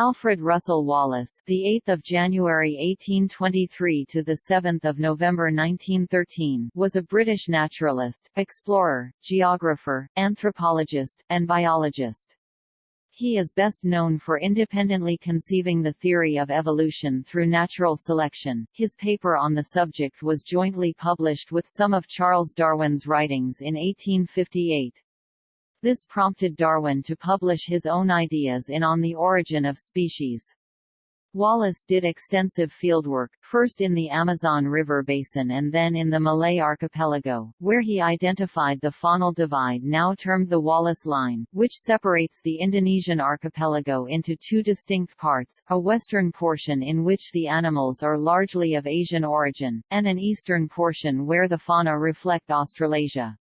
Alfred Russel Wallace, the 8th of January 1823 to the 7th of November 1913, was a British naturalist, explorer, geographer, anthropologist, and biologist. He is best known for independently conceiving the theory of evolution through natural selection. His paper on the subject was jointly published with some of Charles Darwin's writings in 1858. This prompted Darwin to publish his own ideas in On the Origin of Species. Wallace did extensive fieldwork, first in the Amazon River basin and then in the Malay archipelago, where he identified the faunal divide now termed the Wallace Line, which separates the Indonesian archipelago into two distinct parts, a western portion in which the animals are largely of Asian origin, and an eastern portion where the fauna reflect Australasia.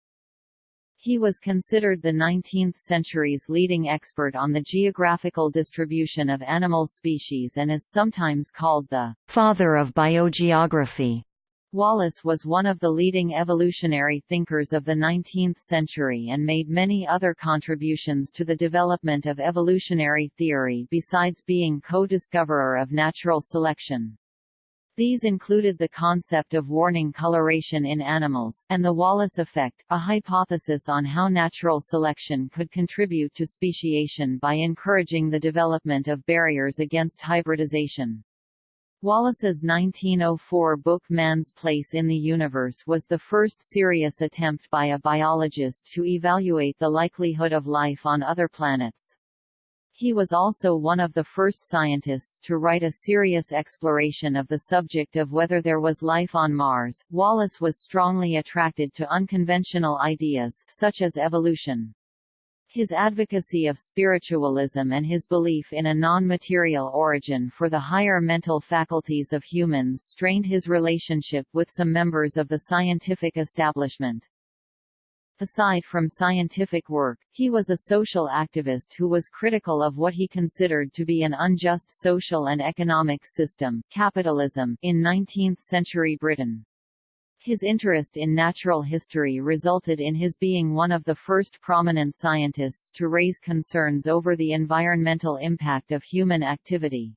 He was considered the 19th century's leading expert on the geographical distribution of animal species and is sometimes called the father of biogeography. Wallace was one of the leading evolutionary thinkers of the 19th century and made many other contributions to the development of evolutionary theory besides being co-discoverer of natural selection. These included the concept of warning coloration in animals, and the Wallace effect, a hypothesis on how natural selection could contribute to speciation by encouraging the development of barriers against hybridization. Wallace's 1904 book Man's Place in the Universe was the first serious attempt by a biologist to evaluate the likelihood of life on other planets. He was also one of the first scientists to write a serious exploration of the subject of whether there was life on Mars. Wallace was strongly attracted to unconventional ideas, such as evolution. His advocacy of spiritualism and his belief in a non-material origin for the higher mental faculties of humans strained his relationship with some members of the scientific establishment. Aside from scientific work, he was a social activist who was critical of what he considered to be an unjust social and economic system, capitalism, in 19th-century Britain. His interest in natural history resulted in his being one of the first prominent scientists to raise concerns over the environmental impact of human activity.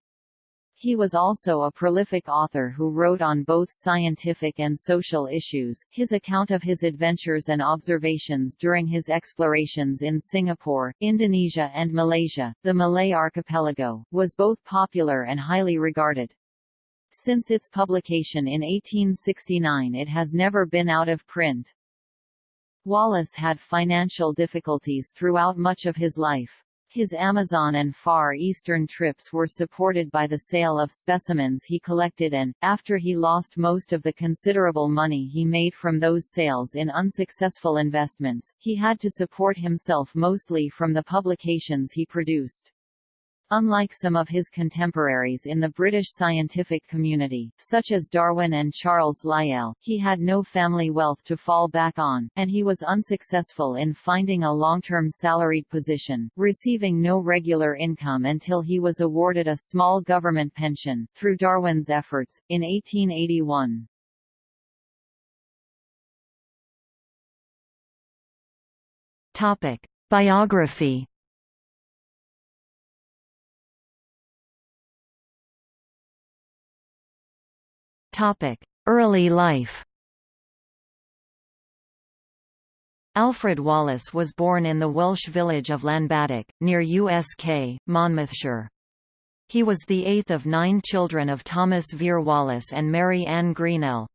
He was also a prolific author who wrote on both scientific and social issues. His account of his adventures and observations during his explorations in Singapore, Indonesia and Malaysia, the Malay archipelago, was both popular and highly regarded. Since its publication in 1869 it has never been out of print. Wallace had financial difficulties throughout much of his life. His Amazon and Far Eastern trips were supported by the sale of specimens he collected and, after he lost most of the considerable money he made from those sales in unsuccessful investments, he had to support himself mostly from the publications he produced. Unlike some of his contemporaries in the British scientific community, such as Darwin and Charles Lyell, he had no family wealth to fall back on, and he was unsuccessful in finding a long-term salaried position, receiving no regular income until he was awarded a small government pension, through Darwin's efforts, in 1881. Biography Early life Alfred Wallace was born in the Welsh village of Llanbadoc, near Usk, Monmouthshire. He was the eighth of nine children of Thomas Vere Wallace and Mary Ann Greenell.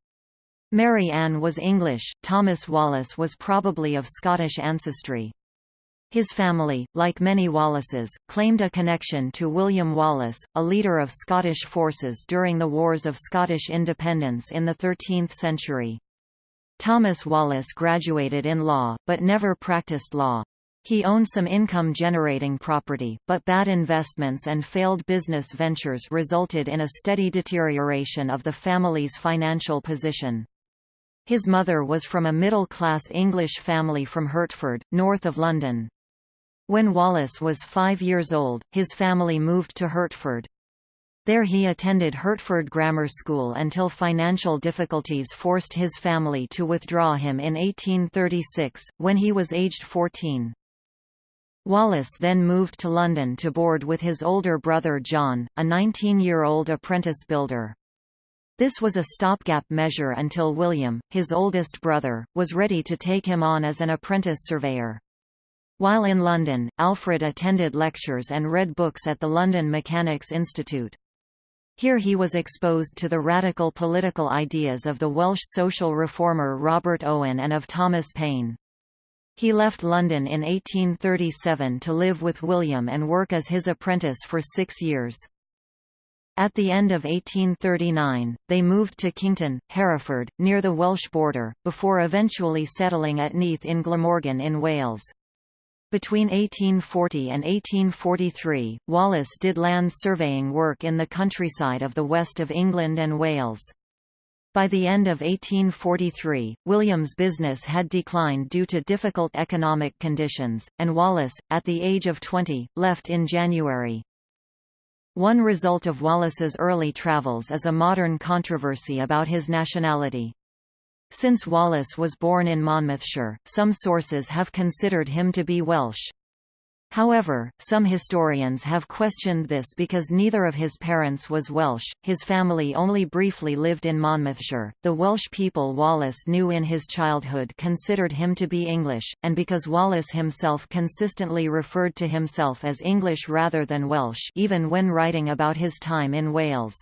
Mary Ann was English, Thomas Wallace was probably of Scottish ancestry. His family, like many Wallaces, claimed a connection to William Wallace, a leader of Scottish forces during the Wars of Scottish Independence in the 13th century. Thomas Wallace graduated in law, but never practiced law. He owned some income-generating property, but bad investments and failed business ventures resulted in a steady deterioration of the family's financial position. His mother was from a middle-class English family from Hertford, north of London. When Wallace was five years old, his family moved to Hertford. There he attended Hertford Grammar School until financial difficulties forced his family to withdraw him in 1836, when he was aged 14. Wallace then moved to London to board with his older brother John, a 19-year-old apprentice builder. This was a stopgap measure until William, his oldest brother, was ready to take him on as an apprentice surveyor. While in London, Alfred attended lectures and read books at the London Mechanics' Institute. Here he was exposed to the radical political ideas of the Welsh social reformer Robert Owen and of Thomas Paine. He left London in 1837 to live with William and work as his apprentice for six years. At the end of 1839, they moved to Kington, Hereford, near the Welsh border, before eventually settling at Neath in Glamorgan in Wales. Between 1840 and 1843, Wallace did land surveying work in the countryside of the west of England and Wales. By the end of 1843, William's business had declined due to difficult economic conditions, and Wallace, at the age of 20, left in January. One result of Wallace's early travels is a modern controversy about his nationality. Since Wallace was born in Monmouthshire, some sources have considered him to be Welsh. However, some historians have questioned this because neither of his parents was Welsh, his family only briefly lived in Monmouthshire, the Welsh people Wallace knew in his childhood considered him to be English, and because Wallace himself consistently referred to himself as English rather than Welsh even when writing about his time in Wales.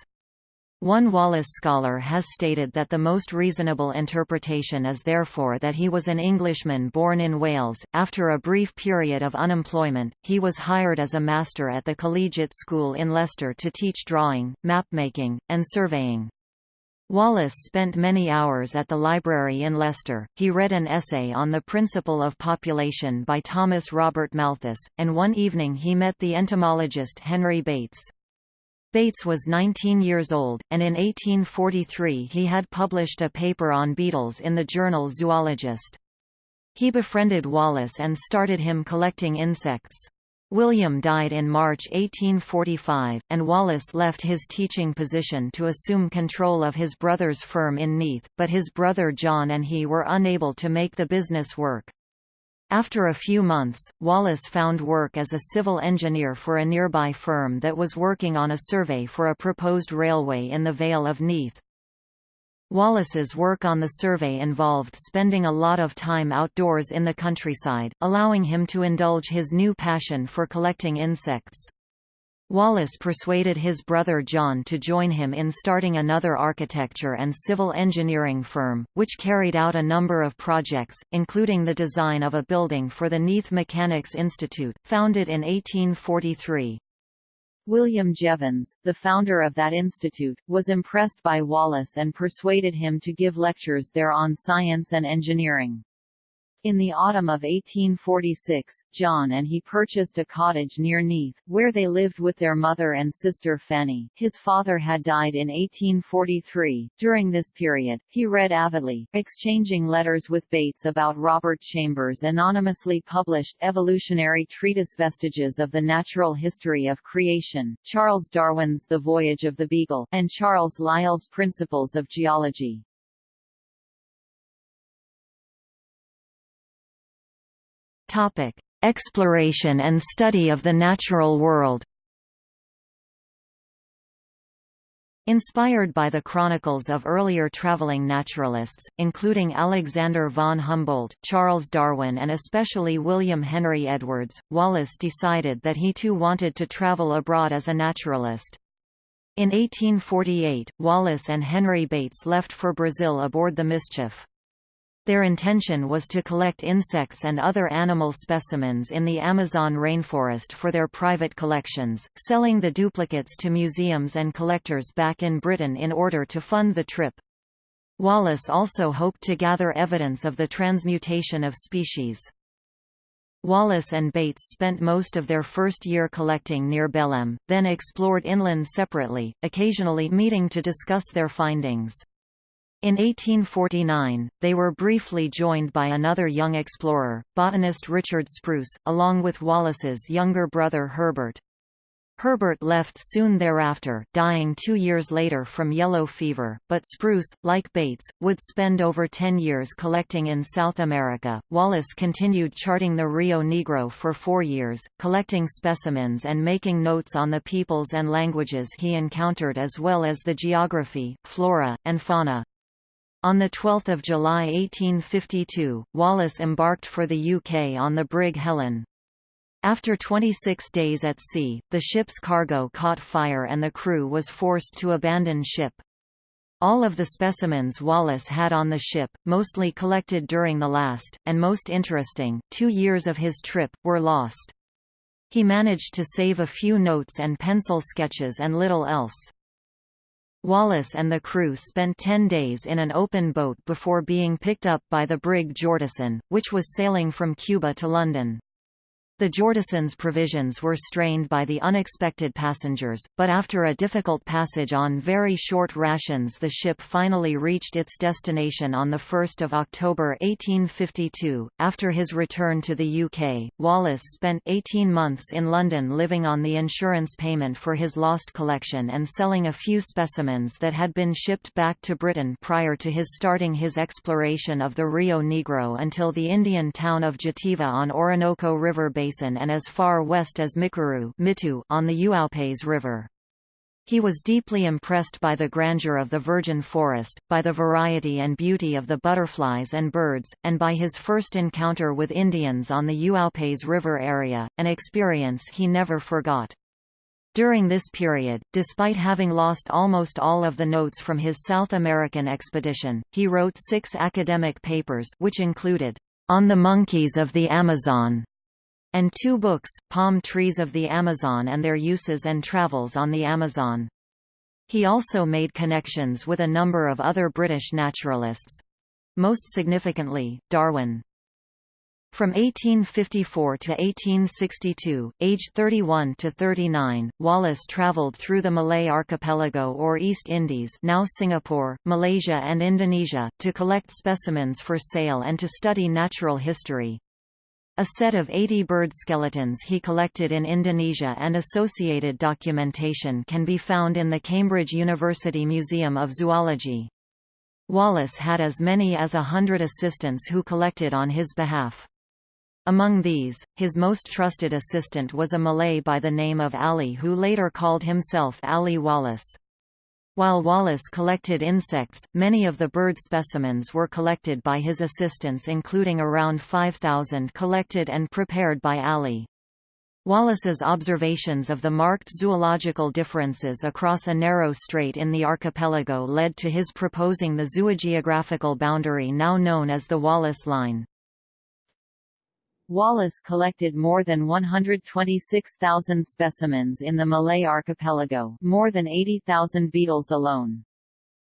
One Wallace scholar has stated that the most reasonable interpretation is therefore that he was an Englishman born in Wales. After a brief period of unemployment, he was hired as a master at the collegiate school in Leicester to teach drawing, mapmaking, and surveying. Wallace spent many hours at the library in Leicester. He read an essay on the principle of population by Thomas Robert Malthus, and one evening he met the entomologist Henry Bates. Bates was 19 years old, and in 1843 he had published a paper on beetles in the journal Zoologist. He befriended Wallace and started him collecting insects. William died in March 1845, and Wallace left his teaching position to assume control of his brother's firm in Neath, but his brother John and he were unable to make the business work. After a few months, Wallace found work as a civil engineer for a nearby firm that was working on a survey for a proposed railway in the Vale of Neath. Wallace's work on the survey involved spending a lot of time outdoors in the countryside, allowing him to indulge his new passion for collecting insects. Wallace persuaded his brother John to join him in starting another architecture and civil engineering firm, which carried out a number of projects, including the design of a building for the Neath Mechanics Institute, founded in 1843. William Jevons, the founder of that institute, was impressed by Wallace and persuaded him to give lectures there on science and engineering. In the autumn of 1846, John and he purchased a cottage near Neath, where they lived with their mother and sister Fanny. His father had died in 1843. During this period, he read avidly, exchanging letters with Bates about Robert Chambers' anonymously published evolutionary treatise Vestiges of the Natural History of Creation, Charles Darwin's The Voyage of the Beagle, and Charles Lyell's Principles of Geology. Topic: Exploration and study of the natural world. Inspired by the chronicles of earlier traveling naturalists, including Alexander von Humboldt, Charles Darwin and especially William Henry Edwards, Wallace decided that he too wanted to travel abroad as a naturalist. In 1848, Wallace and Henry Bates left for Brazil aboard the Mischief. Their intention was to collect insects and other animal specimens in the Amazon rainforest for their private collections, selling the duplicates to museums and collectors back in Britain in order to fund the trip. Wallace also hoped to gather evidence of the transmutation of species. Wallace and Bates spent most of their first year collecting near Belem, then explored inland separately, occasionally meeting to discuss their findings. In 1849, they were briefly joined by another young explorer, botanist Richard Spruce, along with Wallace's younger brother Herbert. Herbert left soon thereafter dying two years later from yellow fever, but Spruce, like Bates, would spend over ten years collecting in South America. Wallace continued charting the Rio Negro for four years, collecting specimens and making notes on the peoples and languages he encountered as well as the geography, flora, and fauna. On 12 July 1852, Wallace embarked for the UK on the brig Helen. After 26 days at sea, the ship's cargo caught fire and the crew was forced to abandon ship. All of the specimens Wallace had on the ship, mostly collected during the last, and most interesting, two years of his trip, were lost. He managed to save a few notes and pencil sketches and little else. Wallace and the crew spent ten days in an open boat before being picked up by the brig Jordison, which was sailing from Cuba to London. The Jordison's provisions were strained by the unexpected passengers, but after a difficult passage on very short rations the ship finally reached its destination on 1 October 1852. After his return to the UK, Wallace spent 18 months in London living on the insurance payment for his lost collection and selling a few specimens that had been shipped back to Britain prior to his starting his exploration of the Rio Negro until the Indian town of Javita on Orinoco River Basin Basin and as far west as Micuru on the Uaupes River. He was deeply impressed by the grandeur of the virgin forest, by the variety and beauty of the butterflies and birds, and by his first encounter with Indians on the Uaupes River area, an experience he never forgot. During this period, despite having lost almost all of the notes from his South American expedition, he wrote six academic papers which included, "...on the monkeys of the Amazon", and two books, Palm Trees of the Amazon and Their Uses and Travels on the Amazon. He also made connections with a number of other British naturalists—most significantly, Darwin. From 1854 to 1862, aged 31 to 39, Wallace travelled through the Malay archipelago or East Indies now Singapore, Malaysia and Indonesia, to collect specimens for sale and to study natural history. A set of 80 bird skeletons he collected in Indonesia and associated documentation can be found in the Cambridge University Museum of Zoology. Wallace had as many as a hundred assistants who collected on his behalf. Among these, his most trusted assistant was a Malay by the name of Ali who later called himself Ali Wallace. While Wallace collected insects, many of the bird specimens were collected by his assistants including around 5,000 collected and prepared by Ali. Wallace's observations of the marked zoological differences across a narrow strait in the archipelago led to his proposing the zoogeographical boundary now known as the Wallace Line. Wallace collected more than 126,000 specimens in the Malay archipelago more than 80,000 beetles alone.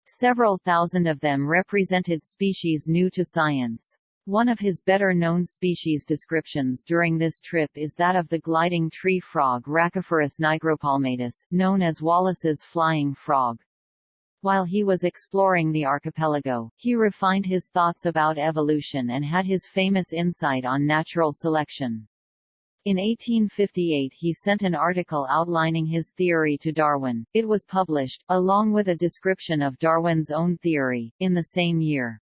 Several thousand of them represented species new to science. One of his better-known species descriptions during this trip is that of the gliding tree frog Rhacophorus nigropalmatus, known as Wallace's flying frog. While he was exploring the archipelago, he refined his thoughts about evolution and had his famous insight on natural selection. In 1858 he sent an article outlining his theory to Darwin. It was published, along with a description of Darwin's own theory, in the same year.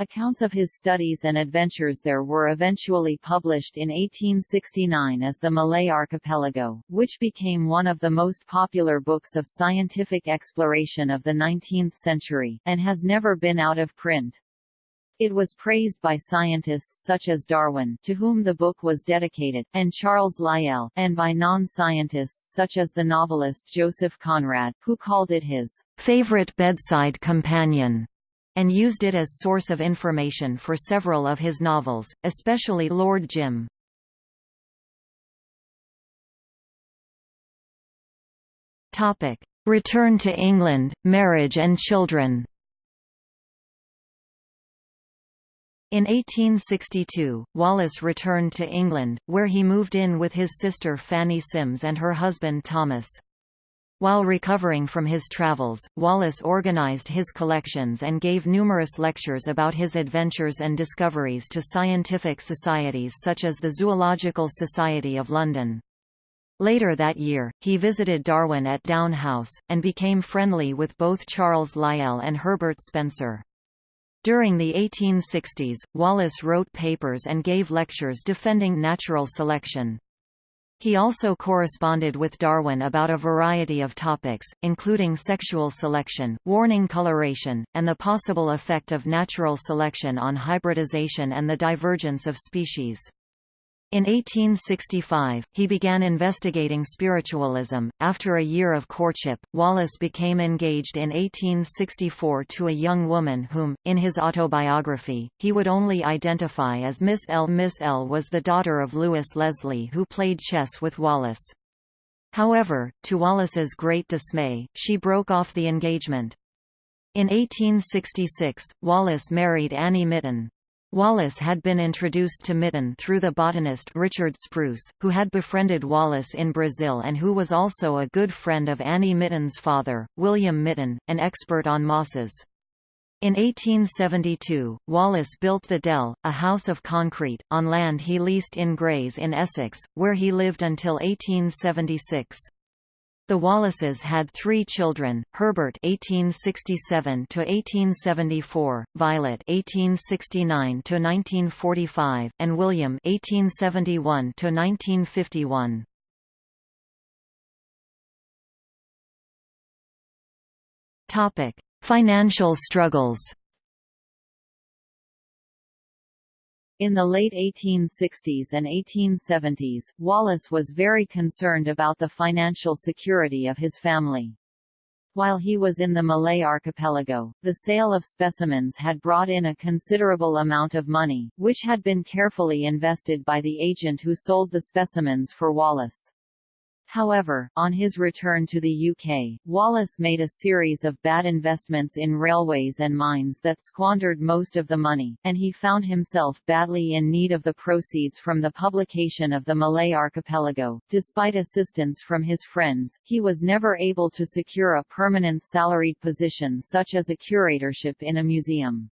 Accounts of his studies and adventures there were eventually published in 1869 as the Malay Archipelago, which became one of the most popular books of scientific exploration of the 19th century, and has never been out of print. It was praised by scientists such as Darwin, to whom the book was dedicated, and Charles Lyell, and by non-scientists such as the novelist Joseph Conrad, who called it his favorite bedside companion and used it as source of information for several of his novels, especially Lord Jim. Return to England, marriage and children. In 1862, Wallace returned to England, where he moved in with his sister Fanny Sims and her husband Thomas. While recovering from his travels, Wallace organized his collections and gave numerous lectures about his adventures and discoveries to scientific societies such as the Zoological Society of London. Later that year, he visited Darwin at Down House, and became friendly with both Charles Lyell and Herbert Spencer. During the 1860s, Wallace wrote papers and gave lectures defending natural selection. He also corresponded with Darwin about a variety of topics, including sexual selection, warning coloration, and the possible effect of natural selection on hybridization and the divergence of species. In 1865, he began investigating spiritualism. After a year of courtship, Wallace became engaged in 1864 to a young woman whom, in his autobiography, he would only identify as Miss L. Miss L was the daughter of Lewis Leslie who played chess with Wallace. However, to Wallace's great dismay, she broke off the engagement. In 1866, Wallace married Annie Mitton. Wallace had been introduced to Mitton through the botanist Richard Spruce, who had befriended Wallace in Brazil and who was also a good friend of Annie Mitton's father, William Mitton, an expert on mosses. In 1872, Wallace built the Dell, a house of concrete, on land he leased in Grays in Essex, where he lived until 1876. The Wallaces had three children: Herbert (1867–1874), Violet (1869–1945), and William (1871–1951). Topic: Financial struggles. In the late 1860s and 1870s, Wallace was very concerned about the financial security of his family. While he was in the Malay archipelago, the sale of specimens had brought in a considerable amount of money, which had been carefully invested by the agent who sold the specimens for Wallace. However, on his return to the UK, Wallace made a series of bad investments in railways and mines that squandered most of the money, and he found himself badly in need of the proceeds from the publication of the Malay archipelago. Despite assistance from his friends, he was never able to secure a permanent salaried position such as a curatorship in a museum.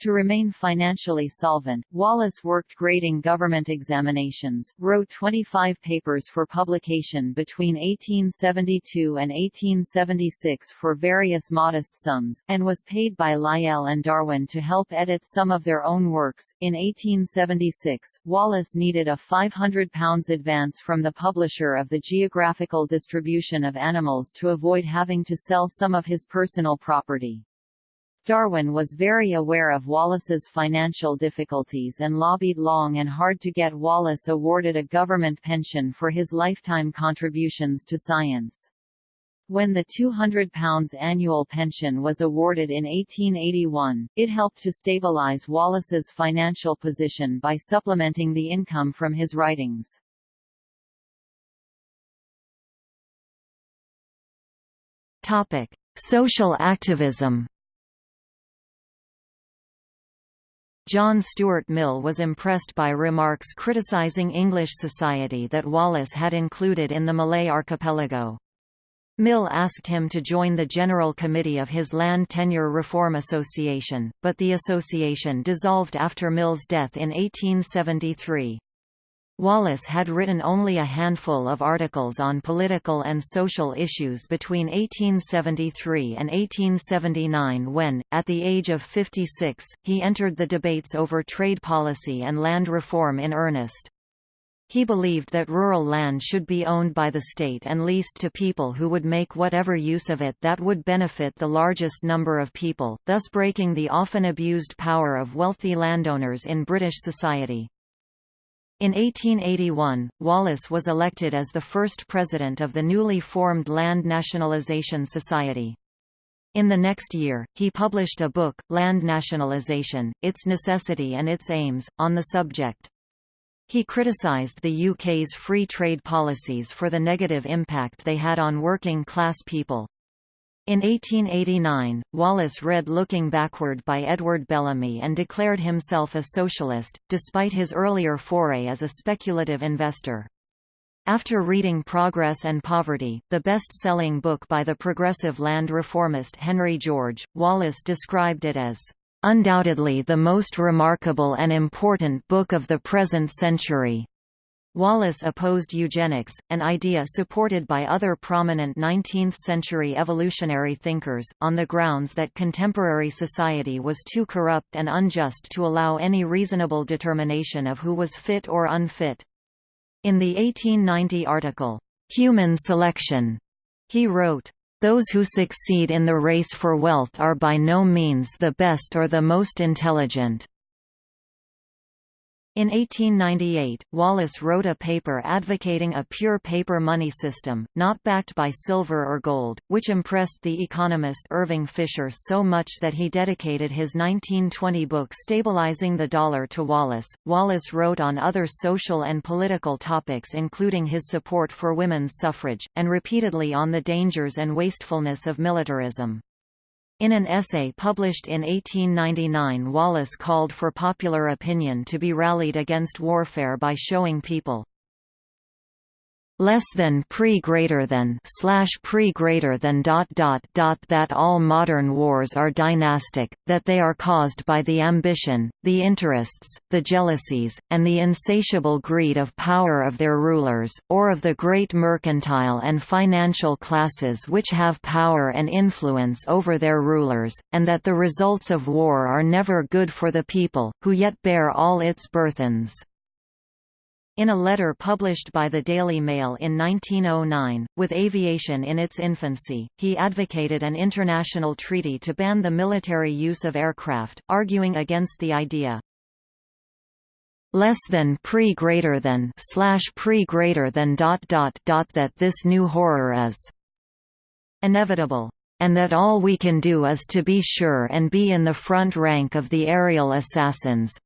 To remain financially solvent, Wallace worked grading government examinations, wrote 25 papers for publication between 1872 and 1876 for various modest sums, and was paid by Lyell and Darwin to help edit some of their own works. In 1876, Wallace needed a £500 advance from the publisher of the Geographical Distribution of Animals to avoid having to sell some of his personal property. Darwin was very aware of Wallace's financial difficulties and lobbied long and hard to get Wallace awarded a government pension for his lifetime contributions to science. When the £200 annual pension was awarded in 1881, it helped to stabilise Wallace's financial position by supplementing the income from his writings. Social activism John Stuart Mill was impressed by remarks criticizing English society that Wallace had included in the Malay archipelago. Mill asked him to join the General Committee of his Land Tenure Reform Association, but the association dissolved after Mill's death in 1873. Wallace had written only a handful of articles on political and social issues between 1873 and 1879 when, at the age of 56, he entered the debates over trade policy and land reform in earnest. He believed that rural land should be owned by the state and leased to people who would make whatever use of it that would benefit the largest number of people, thus breaking the often abused power of wealthy landowners in British society. In 1881, Wallace was elected as the first president of the newly formed Land Nationalisation Society. In the next year, he published a book, Land Nationalisation, Its Necessity and Its Aims, on the subject. He criticised the UK's free trade policies for the negative impact they had on working-class people. In 1889, Wallace read Looking Backward by Edward Bellamy and declared himself a socialist, despite his earlier foray as a speculative investor. After reading Progress and Poverty, the best-selling book by the progressive land reformist Henry George, Wallace described it as, "...undoubtedly the most remarkable and important book of the present century." Wallace opposed eugenics, an idea supported by other prominent 19th-century evolutionary thinkers, on the grounds that contemporary society was too corrupt and unjust to allow any reasonable determination of who was fit or unfit. In the 1890 article, "'Human Selection' he wrote, those who succeed in the race for wealth are by no means the best or the most intelligent. In 1898, Wallace wrote a paper advocating a pure paper money system, not backed by silver or gold, which impressed the economist Irving Fisher so much that he dedicated his 1920 book Stabilizing the Dollar to Wallace. Wallace wrote on other social and political topics including his support for women's suffrage, and repeatedly on the dangers and wastefulness of militarism. In an essay published in 1899 Wallace called for popular opinion to be rallied against warfare by showing people less than pre greater than slash pre greater than dot dot dot that all modern wars are dynastic, that they are caused by the ambition, the interests, the jealousies, and the insatiable greed of power of their rulers, or of the great mercantile and financial classes which have power and influence over their rulers, and that the results of war are never good for the people, who yet bear all its burthens. In a letter published by the Daily Mail in 1909, with aviation in its infancy, he advocated an international treaty to ban the military use of aircraft, arguing against the idea. Less than pre greater than slash pre greater than dot dot dot that this new horror is inevitable and that all we can do is to be sure and be in the front rank of the aerial assassins,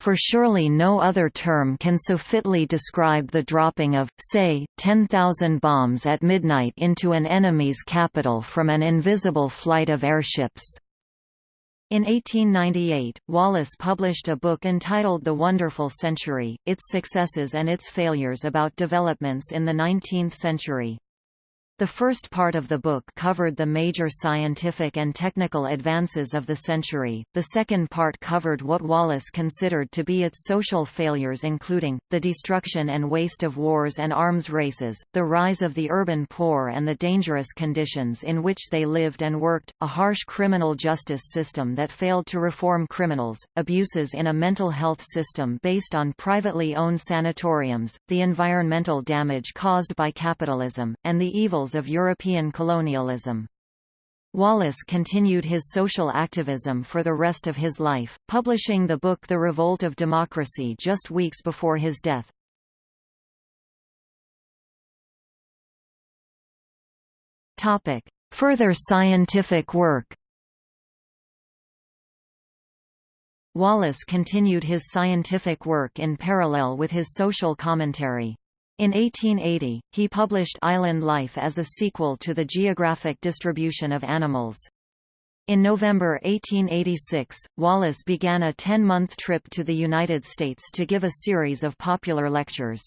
for surely no other term can so fitly describe the dropping of, say, 10,000 bombs at midnight into an enemy's capital from an invisible flight of airships. In 1898, Wallace published a book entitled The Wonderful Century, Its Successes and Its Failures about Developments in the Nineteenth Century. The first part of the book covered the major scientific and technical advances of the century, the second part covered what Wallace considered to be its social failures including, the destruction and waste of wars and arms races, the rise of the urban poor and the dangerous conditions in which they lived and worked, a harsh criminal justice system that failed to reform criminals, abuses in a mental health system based on privately owned sanatoriums, the environmental damage caused by capitalism, and the of European colonialism. Wallace continued his social activism for the rest of his life, publishing the book The Revolt of Democracy just weeks before his death. Further scientific work Wallace continued his scientific work in parallel with his social commentary. In 1880, he published Island Life as a sequel to the geographic distribution of animals. In November 1886, Wallace began a 10-month trip to the United States to give a series of popular lectures.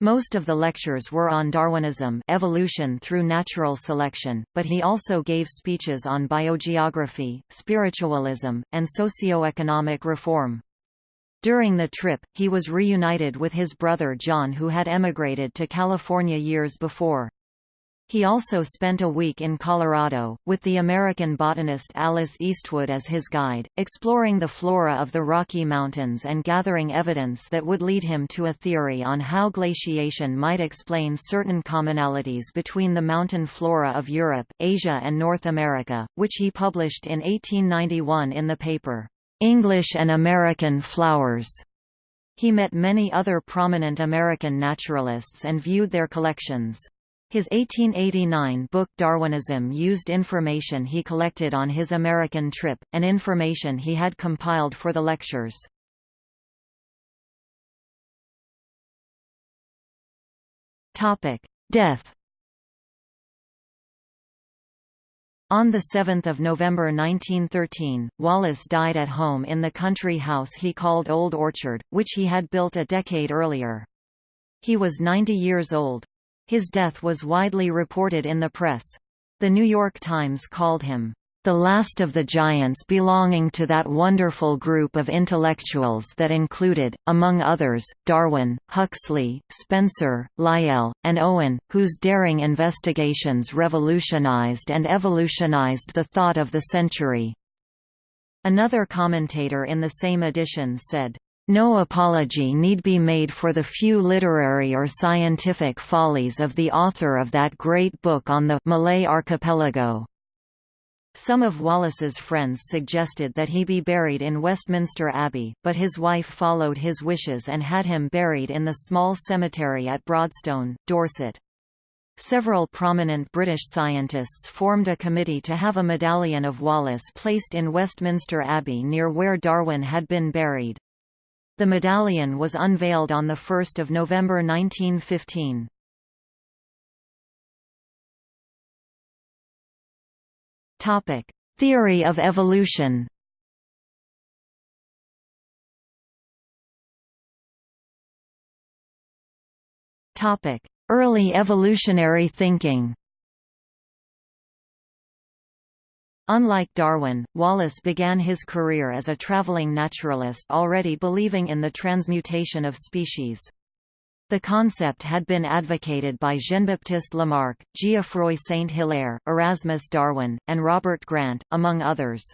Most of the lectures were on Darwinism evolution through natural selection, but he also gave speeches on biogeography, spiritualism, and socio-economic reform. During the trip, he was reunited with his brother John who had emigrated to California years before. He also spent a week in Colorado, with the American botanist Alice Eastwood as his guide, exploring the flora of the Rocky Mountains and gathering evidence that would lead him to a theory on how glaciation might explain certain commonalities between the mountain flora of Europe, Asia and North America, which he published in 1891 in the paper, English and American flowers. He met many other prominent American naturalists and viewed their collections. His 1889 book Darwinism used information he collected on his American trip, and information he had compiled for the lectures. Death On 7 November 1913, Wallace died at home in the country house he called Old Orchard, which he had built a decade earlier. He was 90 years old. His death was widely reported in the press. The New York Times called him, the last of the giants belonging to that wonderful group of intellectuals that included, among others, Darwin, Huxley, Spencer, Lyell, and Owen, whose daring investigations revolutionized and evolutionized the thought of the century. Another commentator in the same edition said, no apology need be made for the few literary or scientific follies of the author of that great book on the Malay archipelago. Some of Wallace's friends suggested that he be buried in Westminster Abbey, but his wife followed his wishes and had him buried in the small cemetery at Broadstone, Dorset. Several prominent British scientists formed a committee to have a medallion of Wallace placed in Westminster Abbey near where Darwin had been buried. The medallion was unveiled on 1 November 1915. Theory of evolution. Topic: Early evolutionary thinking. Unlike Darwin, Wallace began his career as a traveling naturalist already believing in the transmutation of species. The concept had been advocated by Jean-Baptiste Lamarck, Geoffroy Saint-Hilaire, Erasmus Darwin, and Robert Grant, among others.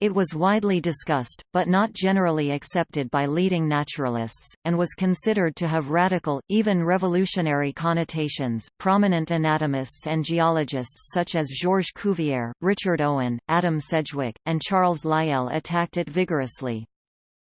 It was widely discussed, but not generally accepted by leading naturalists, and was considered to have radical, even revolutionary connotations. Prominent anatomists and geologists such as Georges Cuvier, Richard Owen, Adam Sedgwick, and Charles Lyell attacked it vigorously.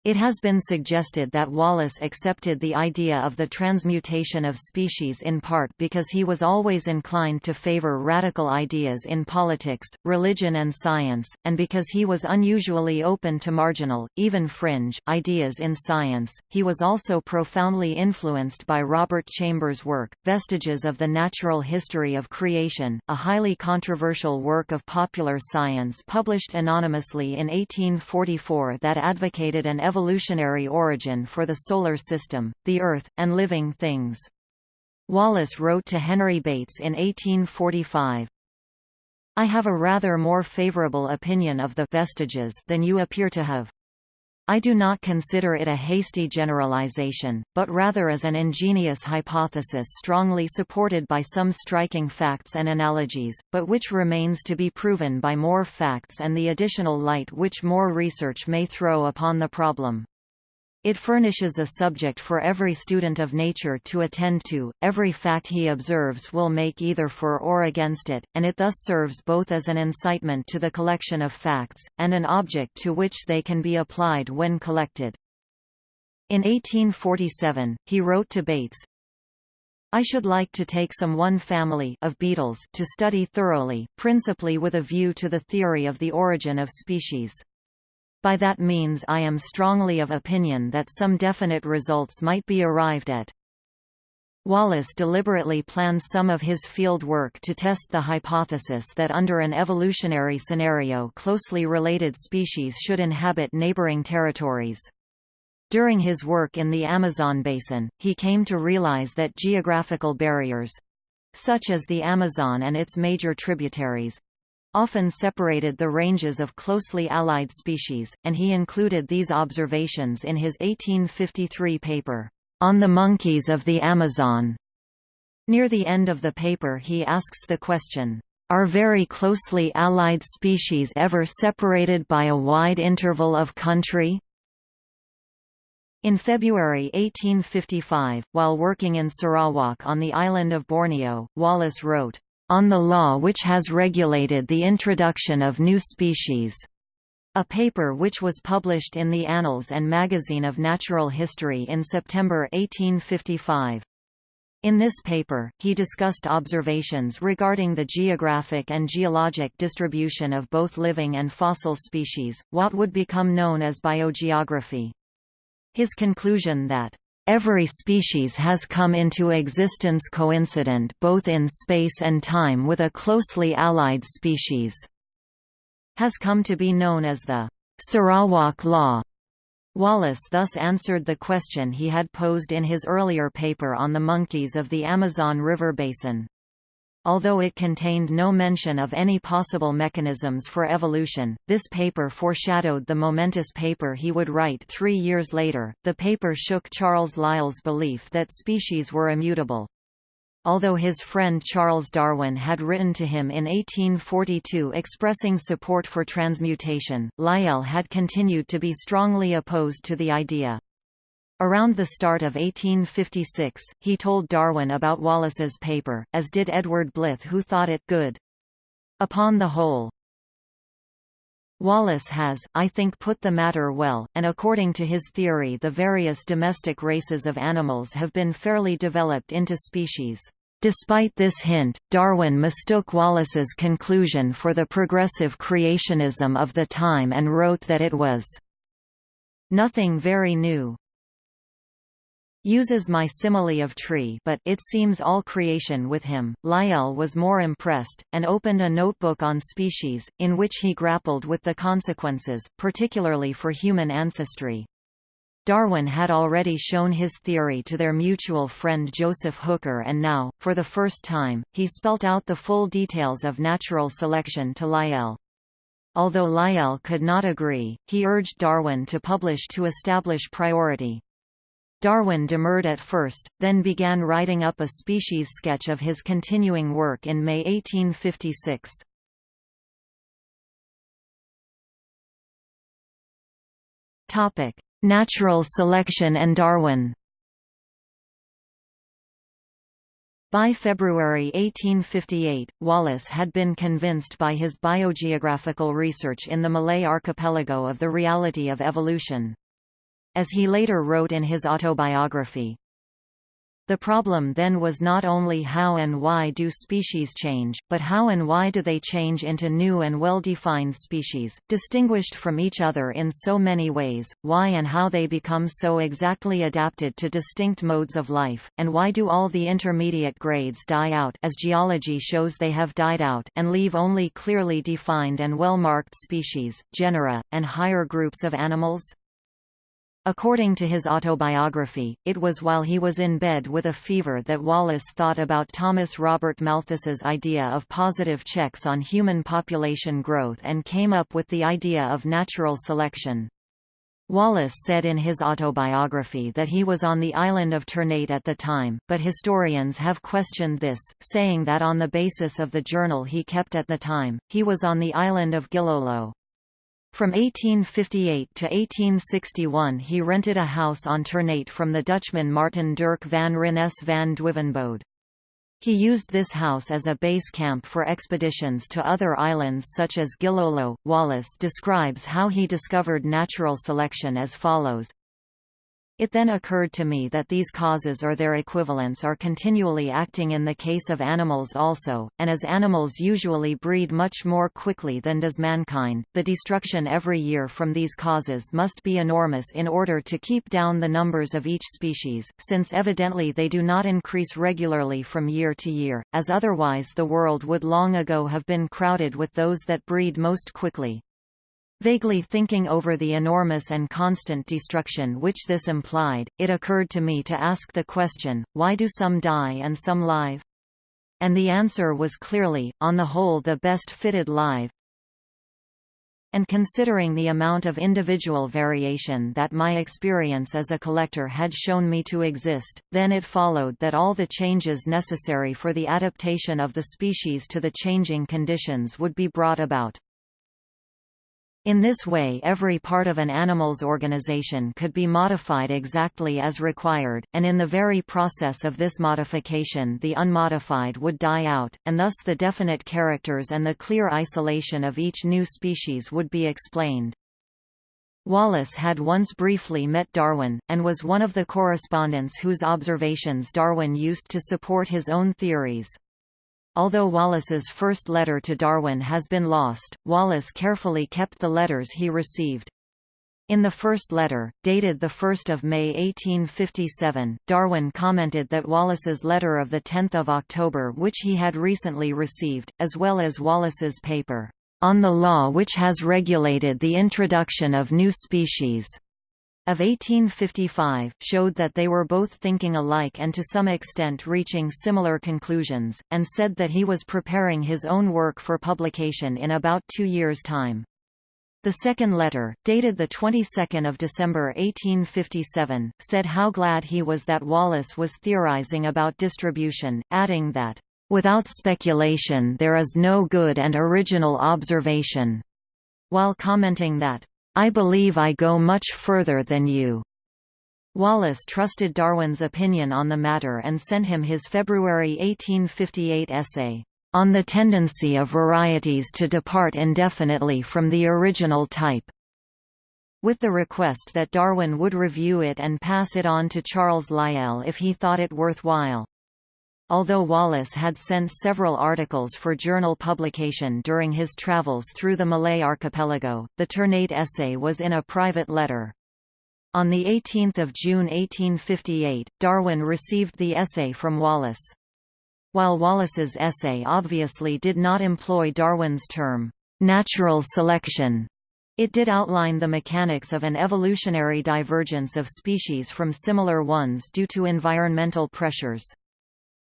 It has been suggested that Wallace accepted the idea of the transmutation of species in part because he was always inclined to favor radical ideas in politics, religion and science, and because he was unusually open to marginal, even fringe, ideas in science. He was also profoundly influenced by Robert Chambers' work, Vestiges of the Natural History of Creation, a highly controversial work of popular science published anonymously in 1844 that advocated an evolutionary origin for the Solar System, the Earth, and living things. Wallace wrote to Henry Bates in 1845, I have a rather more favorable opinion of the vestiges than you appear to have. I do not consider it a hasty generalization, but rather as an ingenious hypothesis strongly supported by some striking facts and analogies, but which remains to be proven by more facts and the additional light which more research may throw upon the problem. It furnishes a subject for every student of nature to attend to, every fact he observes will make either for or against it, and it thus serves both as an incitement to the collection of facts, and an object to which they can be applied when collected. In 1847, he wrote to Bates, I should like to take some one family of beetles to study thoroughly, principally with a view to the theory of the origin of species. By that means I am strongly of opinion that some definite results might be arrived at. Wallace deliberately planned some of his field work to test the hypothesis that under an evolutionary scenario closely related species should inhabit neighboring territories. During his work in the Amazon basin, he came to realize that geographical barriers—such as the Amazon and its major tributaries, often separated the ranges of closely allied species, and he included these observations in his 1853 paper, On the Monkeys of the Amazon. Near the end of the paper he asks the question, Are very closely allied species ever separated by a wide interval of country? In February 1855, while working in Sarawak on the island of Borneo, Wallace wrote, on the law which has regulated the introduction of new species, a paper which was published in the Annals and Magazine of Natural History in September 1855. In this paper, he discussed observations regarding the geographic and geologic distribution of both living and fossil species, what would become known as biogeography. His conclusion that Every species has come into existence coincident both in space and time with a closely allied species. Has come to be known as the Sarawak Law. Wallace thus answered the question he had posed in his earlier paper on the monkeys of the Amazon River basin. Although it contained no mention of any possible mechanisms for evolution, this paper foreshadowed the momentous paper he would write three years later. The paper shook Charles Lyell's belief that species were immutable. Although his friend Charles Darwin had written to him in 1842 expressing support for transmutation, Lyell had continued to be strongly opposed to the idea. Around the start of 1856, he told Darwin about Wallace's paper, as did Edward Blyth who thought it good. Upon the whole, Wallace has, I think put the matter well, and according to his theory the various domestic races of animals have been fairly developed into species. Despite this hint, Darwin mistook Wallace's conclusion for the progressive creationism of the time and wrote that it was nothing very new uses my simile of tree but it seems all creation with him. Lyell was more impressed, and opened a notebook on species, in which he grappled with the consequences, particularly for human ancestry. Darwin had already shown his theory to their mutual friend Joseph Hooker and now, for the first time, he spelt out the full details of natural selection to Lyell. Although Lyell could not agree, he urged Darwin to publish to establish priority. Darwin demurred at first, then began writing up a species sketch of his continuing work in May 1856. Topic: Natural selection and Darwin By February 1858, Wallace had been convinced by his biogeographical research in the Malay archipelago of the reality of evolution. As he later wrote in his autobiography, the problem then was not only how and why do species change, but how and why do they change into new and well-defined species, distinguished from each other in so many ways, why and how they become so exactly adapted to distinct modes of life, and why do all the intermediate grades die out as geology shows they have died out and leave only clearly defined and well-marked species, genera, and higher groups of animals? According to his autobiography, it was while he was in bed with a fever that Wallace thought about Thomas Robert Malthus's idea of positive checks on human population growth and came up with the idea of natural selection. Wallace said in his autobiography that he was on the island of Ternate at the time, but historians have questioned this, saying that on the basis of the journal he kept at the time, he was on the island of Gilolo. From 1858 to 1861 he rented a house on Ternate from the Dutchman Martin Dirk van Rennes van Duivenbode. He used this house as a base camp for expeditions to other islands such as Gilolo. Wallace describes how he discovered natural selection as follows it then occurred to me that these causes or their equivalents are continually acting in the case of animals also, and as animals usually breed much more quickly than does mankind, the destruction every year from these causes must be enormous in order to keep down the numbers of each species, since evidently they do not increase regularly from year to year, as otherwise the world would long ago have been crowded with those that breed most quickly. Vaguely thinking over the enormous and constant destruction which this implied, it occurred to me to ask the question, why do some die and some live? And the answer was clearly, on the whole the best fitted live. And considering the amount of individual variation that my experience as a collector had shown me to exist, then it followed that all the changes necessary for the adaptation of the species to the changing conditions would be brought about. In this way every part of an animal's organization could be modified exactly as required, and in the very process of this modification the unmodified would die out, and thus the definite characters and the clear isolation of each new species would be explained. Wallace had once briefly met Darwin, and was one of the correspondents whose observations Darwin used to support his own theories. Although Wallace's first letter to Darwin has been lost, Wallace carefully kept the letters he received. In the first letter, dated 1 May 1857, Darwin commented that Wallace's letter of 10 October which he had recently received, as well as Wallace's paper, "...on the law which has regulated the introduction of new species," of 1855, showed that they were both thinking alike and to some extent reaching similar conclusions, and said that he was preparing his own work for publication in about two years' time. The second letter, dated the 22nd of December 1857, said how glad he was that Wallace was theorizing about distribution, adding that, "...without speculation there is no good and original observation," while commenting that, I believe I go much further than you. Wallace trusted Darwin's opinion on the matter and sent him his February 1858 essay, "...on the tendency of varieties to depart indefinitely from the original type." with the request that Darwin would review it and pass it on to Charles Lyell if he thought it worthwhile. Although Wallace had sent several articles for journal publication during his travels through the Malay archipelago, the Ternate essay was in a private letter. On 18 June 1858, Darwin received the essay from Wallace. While Wallace's essay obviously did not employ Darwin's term, natural selection, it did outline the mechanics of an evolutionary divergence of species from similar ones due to environmental pressures.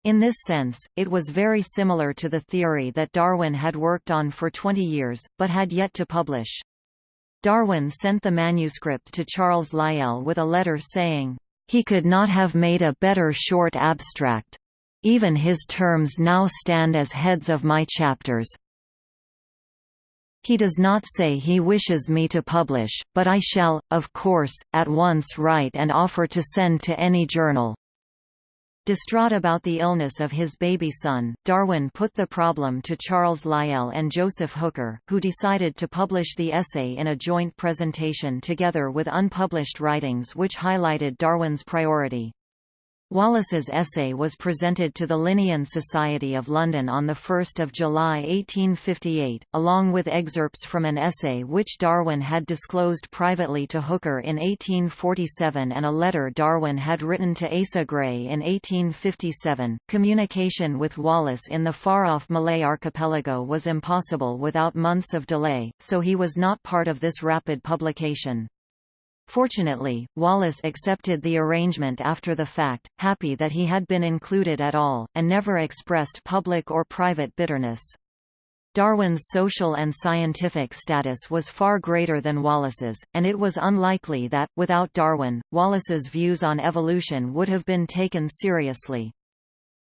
In this sense, it was very similar to the theory that Darwin had worked on for 20 years, but had yet to publish. Darwin sent the manuscript to Charles Lyell with a letter saying, "...he could not have made a better short abstract. Even his terms now stand as heads of my chapters. He does not say he wishes me to publish, but I shall, of course, at once write and offer to send to any journal. Distraught about the illness of his baby son, Darwin put the problem to Charles Lyell and Joseph Hooker, who decided to publish the essay in a joint presentation together with unpublished writings which highlighted Darwin's priority. Wallace's essay was presented to the Linnean Society of London on 1 July 1858, along with excerpts from an essay which Darwin had disclosed privately to Hooker in 1847 and a letter Darwin had written to Asa Gray in 1857. Communication with Wallace in the far-off Malay archipelago was impossible without months of delay, so he was not part of this rapid publication. Fortunately, Wallace accepted the arrangement after the fact, happy that he had been included at all, and never expressed public or private bitterness. Darwin's social and scientific status was far greater than Wallace's, and it was unlikely that, without Darwin, Wallace's views on evolution would have been taken seriously.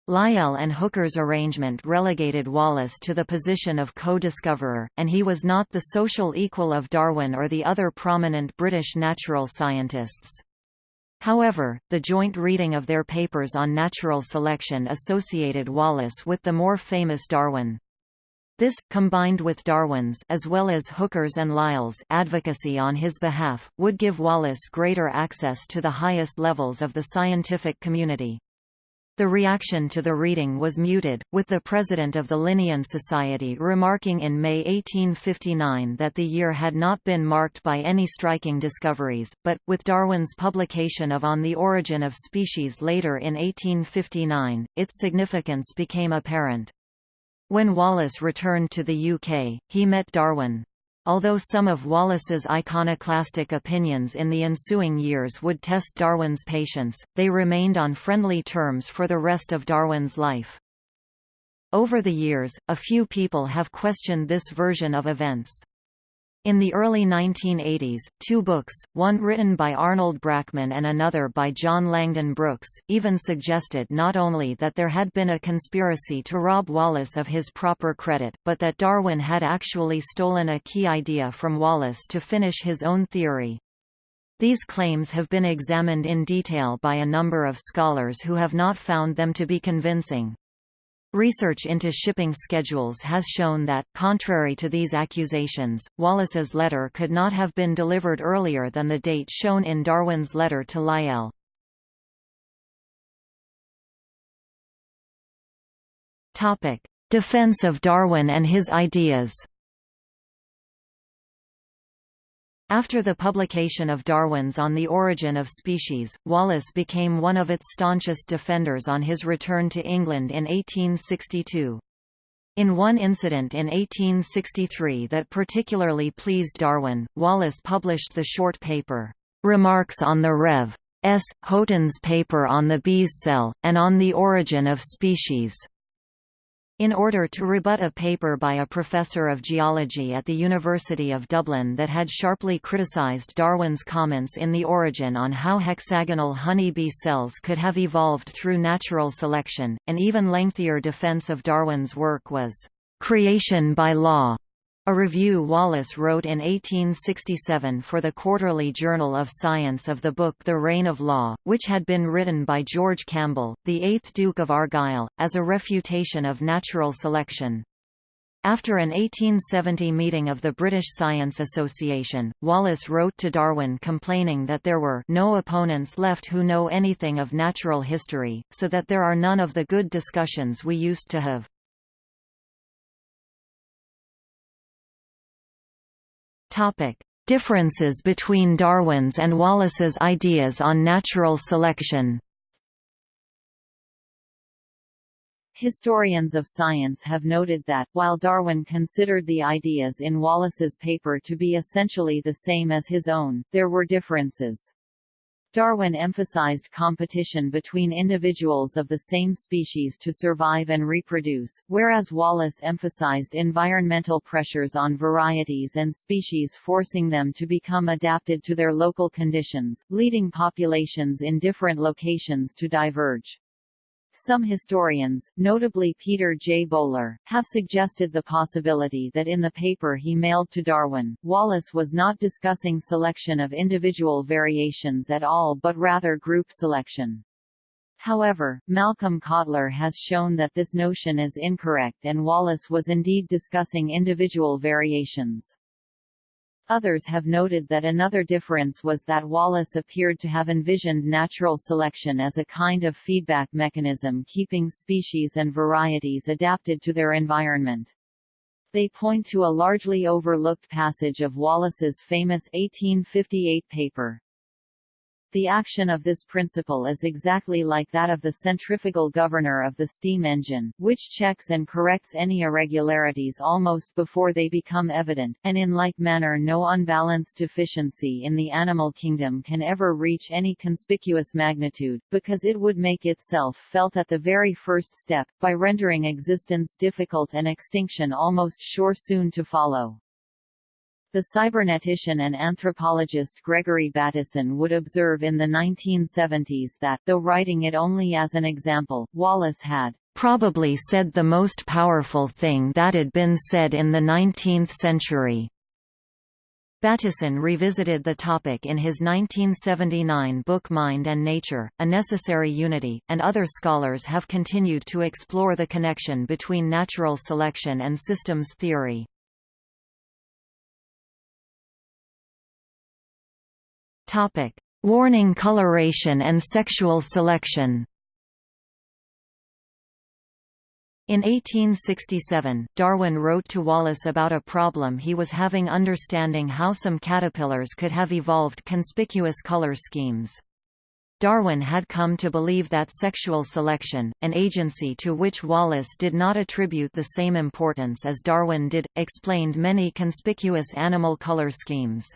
Lyell and Hooker's arrangement relegated Wallace to the position of co-discoverer, and he was not the social equal of Darwin or the other prominent British natural scientists. However, the joint reading of their papers on natural selection associated Wallace with the more famous Darwin. This, combined with Darwin's as well as Hooker's and Lyell's advocacy on his behalf, would give Wallace greater access to the highest levels of the scientific community. The reaction to the reading was muted, with the president of the Linnean Society remarking in May 1859 that the year had not been marked by any striking discoveries, but, with Darwin's publication of On the Origin of Species later in 1859, its significance became apparent. When Wallace returned to the UK, he met Darwin. Although some of Wallace's iconoclastic opinions in the ensuing years would test Darwin's patience, they remained on friendly terms for the rest of Darwin's life. Over the years, a few people have questioned this version of events. In the early 1980s, two books, one written by Arnold Brackman and another by John Langdon Brooks, even suggested not only that there had been a conspiracy to rob Wallace of his proper credit, but that Darwin had actually stolen a key idea from Wallace to finish his own theory. These claims have been examined in detail by a number of scholars who have not found them to be convincing. Research into shipping schedules has shown that, contrary to these accusations, Wallace's letter could not have been delivered earlier than the date shown in Darwin's letter to Lyell. Defense of Darwin and his ideas After the publication of Darwin's On the Origin of Species, Wallace became one of its staunchest defenders on his return to England in 1862. In one incident in 1863 that particularly pleased Darwin, Wallace published the short paper, remarks on the Rev. S. Haughton's paper on the bee's cell, and on the origin of species. In order to rebut a paper by a professor of geology at the University of Dublin that had sharply criticized Darwin's comments in The Origin on how hexagonal honey bee cells could have evolved through natural selection, an even lengthier defense of Darwin's work was, "...creation by law." A review Wallace wrote in 1867 for the Quarterly Journal of Science of the book The Reign of Law, which had been written by George Campbell, the eighth Duke of Argyll, as a refutation of natural selection. After an 1870 meeting of the British Science Association, Wallace wrote to Darwin complaining that there were no opponents left who know anything of natural history, so that there are none of the good discussions we used to have. Topic: Differences between Darwin's and Wallace's ideas on natural selection. Historians of science have noted that, while Darwin considered the ideas in Wallace's paper to be essentially the same as his own, there were differences. Darwin emphasized competition between individuals of the same species to survive and reproduce, whereas Wallace emphasized environmental pressures on varieties and species forcing them to become adapted to their local conditions, leading populations in different locations to diverge. Some historians, notably Peter J. Bowler, have suggested the possibility that in the paper he mailed to Darwin, Wallace was not discussing selection of individual variations at all but rather group selection. However, Malcolm Kottler has shown that this notion is incorrect and Wallace was indeed discussing individual variations. Others have noted that another difference was that Wallace appeared to have envisioned natural selection as a kind of feedback mechanism keeping species and varieties adapted to their environment. They point to a largely overlooked passage of Wallace's famous 1858 paper, the action of this principle is exactly like that of the centrifugal governor of the steam engine, which checks and corrects any irregularities almost before they become evident, and in like manner no unbalanced deficiency in the animal kingdom can ever reach any conspicuous magnitude, because it would make itself felt at the very first step, by rendering existence difficult and extinction almost sure soon to follow. The cybernetician and anthropologist Gregory Bateson would observe in the 1970s that, though writing it only as an example, Wallace had probably said the most powerful thing that had been said in the 19th century. Bateson revisited the topic in his 1979 book Mind and Nature, A Necessary Unity, and other scholars have continued to explore the connection between natural selection and systems theory. Topic: Warning coloration and sexual selection. In 1867, Darwin wrote to Wallace about a problem he was having understanding how some caterpillars could have evolved conspicuous color schemes. Darwin had come to believe that sexual selection, an agency to which Wallace did not attribute the same importance as Darwin did, explained many conspicuous animal color schemes.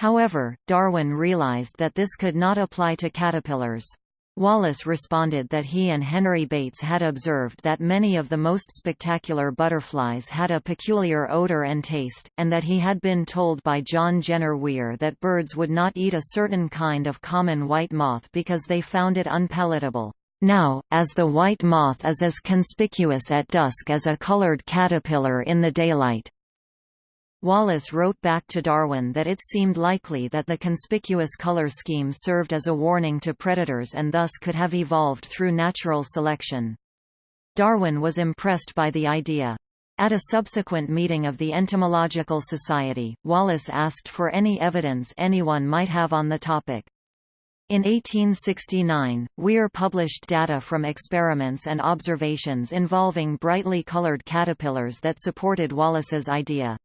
However, Darwin realized that this could not apply to caterpillars. Wallace responded that he and Henry Bates had observed that many of the most spectacular butterflies had a peculiar odor and taste, and that he had been told by John Jenner Weir that birds would not eat a certain kind of common white moth because they found it unpalatable. Now, as the white moth is as conspicuous at dusk as a colored caterpillar in the daylight, Wallace wrote back to Darwin that it seemed likely that the conspicuous color scheme served as a warning to predators and thus could have evolved through natural selection. Darwin was impressed by the idea. At a subsequent meeting of the Entomological Society, Wallace asked for any evidence anyone might have on the topic. In 1869, Weir published data from experiments and observations involving brightly colored caterpillars that supported Wallace's idea.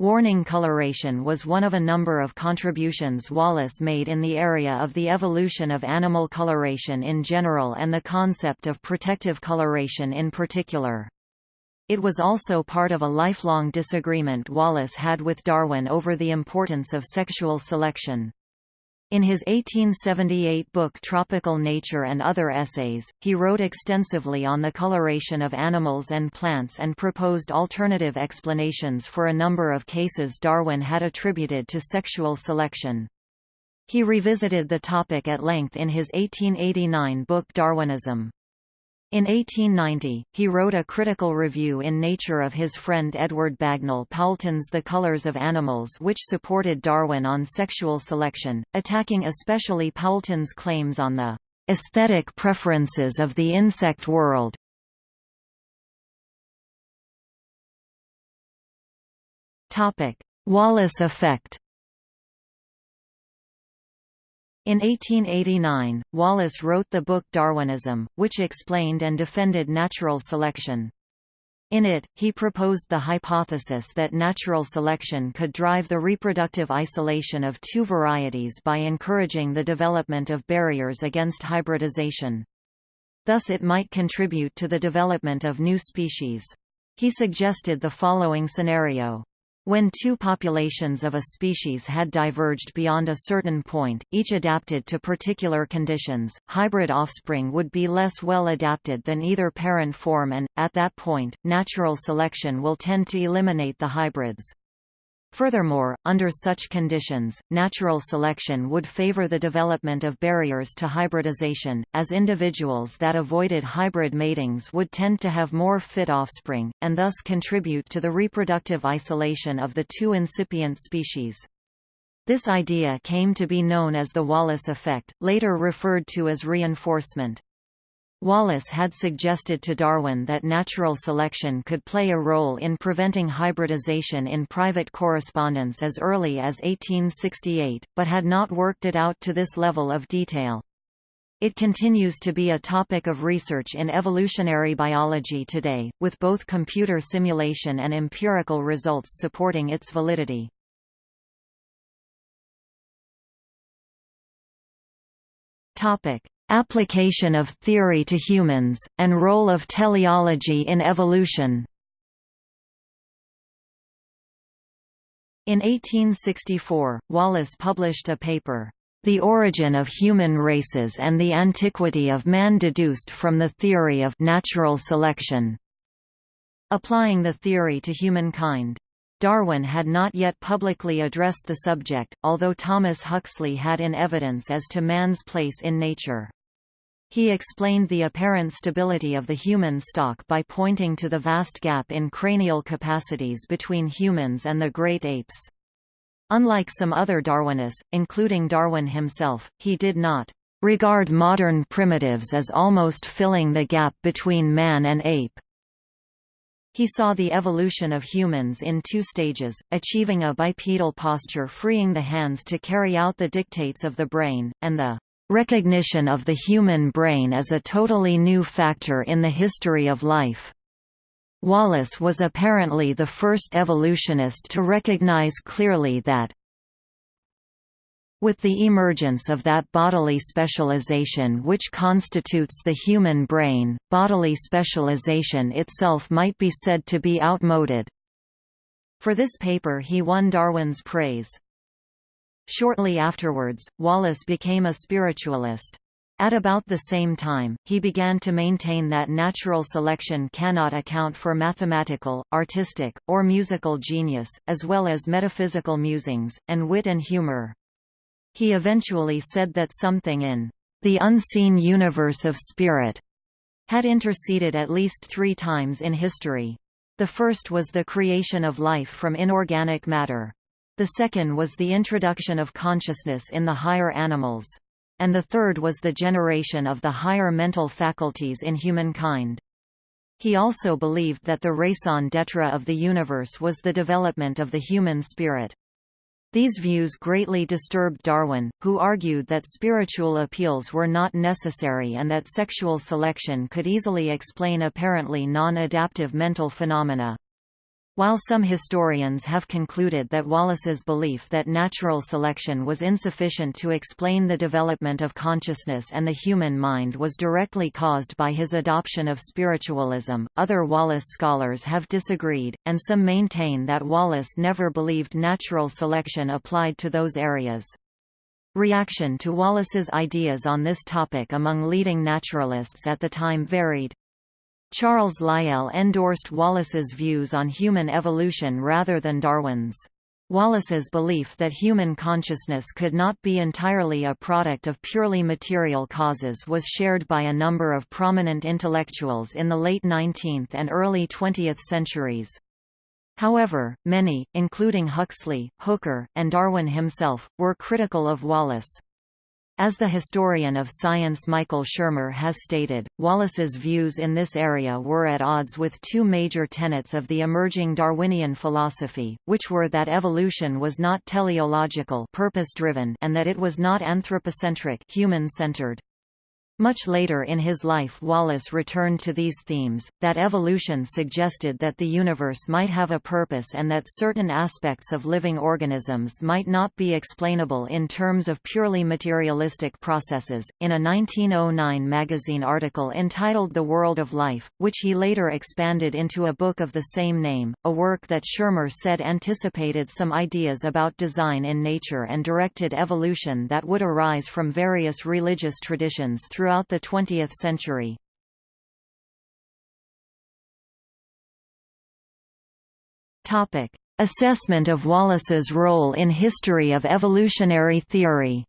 Warning coloration was one of a number of contributions Wallace made in the area of the evolution of animal coloration in general and the concept of protective coloration in particular. It was also part of a lifelong disagreement Wallace had with Darwin over the importance of sexual selection. In his 1878 book Tropical Nature and Other Essays, he wrote extensively on the coloration of animals and plants and proposed alternative explanations for a number of cases Darwin had attributed to sexual selection. He revisited the topic at length in his 1889 book Darwinism. In 1890, he wrote a critical review in Nature of his friend Edward Bagnall Poulton's The Colors of Animals which supported Darwin on sexual selection, attacking especially Poulton's claims on the "...aesthetic preferences of the insect world." Wallace effect in 1889, Wallace wrote the book Darwinism, which explained and defended natural selection. In it, he proposed the hypothesis that natural selection could drive the reproductive isolation of two varieties by encouraging the development of barriers against hybridization. Thus it might contribute to the development of new species. He suggested the following scenario. When two populations of a species had diverged beyond a certain point, each adapted to particular conditions, hybrid offspring would be less well adapted than either parent form and, at that point, natural selection will tend to eliminate the hybrids. Furthermore, under such conditions, natural selection would favor the development of barriers to hybridization, as individuals that avoided hybrid matings would tend to have more fit offspring, and thus contribute to the reproductive isolation of the two incipient species. This idea came to be known as the Wallace effect, later referred to as reinforcement. Wallace had suggested to Darwin that natural selection could play a role in preventing hybridization in private correspondence as early as 1868, but had not worked it out to this level of detail. It continues to be a topic of research in evolutionary biology today, with both computer simulation and empirical results supporting its validity. Topic: Application of theory to humans, and role of teleology in evolution In 1864, Wallace published a paper, The Origin of Human Races and the Antiquity of Man deduced from the Theory of Natural Selection, applying the theory to humankind. Darwin had not yet publicly addressed the subject, although Thomas Huxley had in evidence as to man's place in nature. He explained the apparent stability of the human stock by pointing to the vast gap in cranial capacities between humans and the great apes. Unlike some other Darwinists, including Darwin himself, he did not regard modern primitives as almost filling the gap between man and ape. He saw the evolution of humans in two stages, achieving a bipedal posture freeing the hands to carry out the dictates of the brain, and the Recognition of the human brain as a totally new factor in the history of life. Wallace was apparently the first evolutionist to recognize clearly that with the emergence of that bodily specialization which constitutes the human brain, bodily specialization itself might be said to be outmoded. For this paper he won Darwin's praise. Shortly afterwards, Wallace became a spiritualist. At about the same time, he began to maintain that natural selection cannot account for mathematical, artistic, or musical genius, as well as metaphysical musings, and wit and humor. He eventually said that something in the unseen universe of spirit had interceded at least three times in history. The first was the creation of life from inorganic matter. The second was the introduction of consciousness in the higher animals. And the third was the generation of the higher mental faculties in humankind. He also believed that the raison d'etre of the universe was the development of the human spirit. These views greatly disturbed Darwin, who argued that spiritual appeals were not necessary and that sexual selection could easily explain apparently non-adaptive mental phenomena. While some historians have concluded that Wallace's belief that natural selection was insufficient to explain the development of consciousness and the human mind was directly caused by his adoption of spiritualism, other Wallace scholars have disagreed, and some maintain that Wallace never believed natural selection applied to those areas. Reaction to Wallace's ideas on this topic among leading naturalists at the time varied. Charles Lyell endorsed Wallace's views on human evolution rather than Darwin's. Wallace's belief that human consciousness could not be entirely a product of purely material causes was shared by a number of prominent intellectuals in the late 19th and early 20th centuries. However, many, including Huxley, Hooker, and Darwin himself, were critical of Wallace. As the historian of science Michael Shermer has stated, Wallace's views in this area were at odds with two major tenets of the emerging Darwinian philosophy, which were that evolution was not teleological purpose-driven and that it was not anthropocentric human-centered. Much later in his life Wallace returned to these themes, that evolution suggested that the universe might have a purpose and that certain aspects of living organisms might not be explainable in terms of purely materialistic processes. In a 1909 magazine article entitled The World of Life, which he later expanded into a book of the same name, a work that Shermer said anticipated some ideas about design in nature and directed evolution that would arise from various religious traditions through throughout the 20th century. Topic: Assessment of Wallace's role in history of evolutionary theory.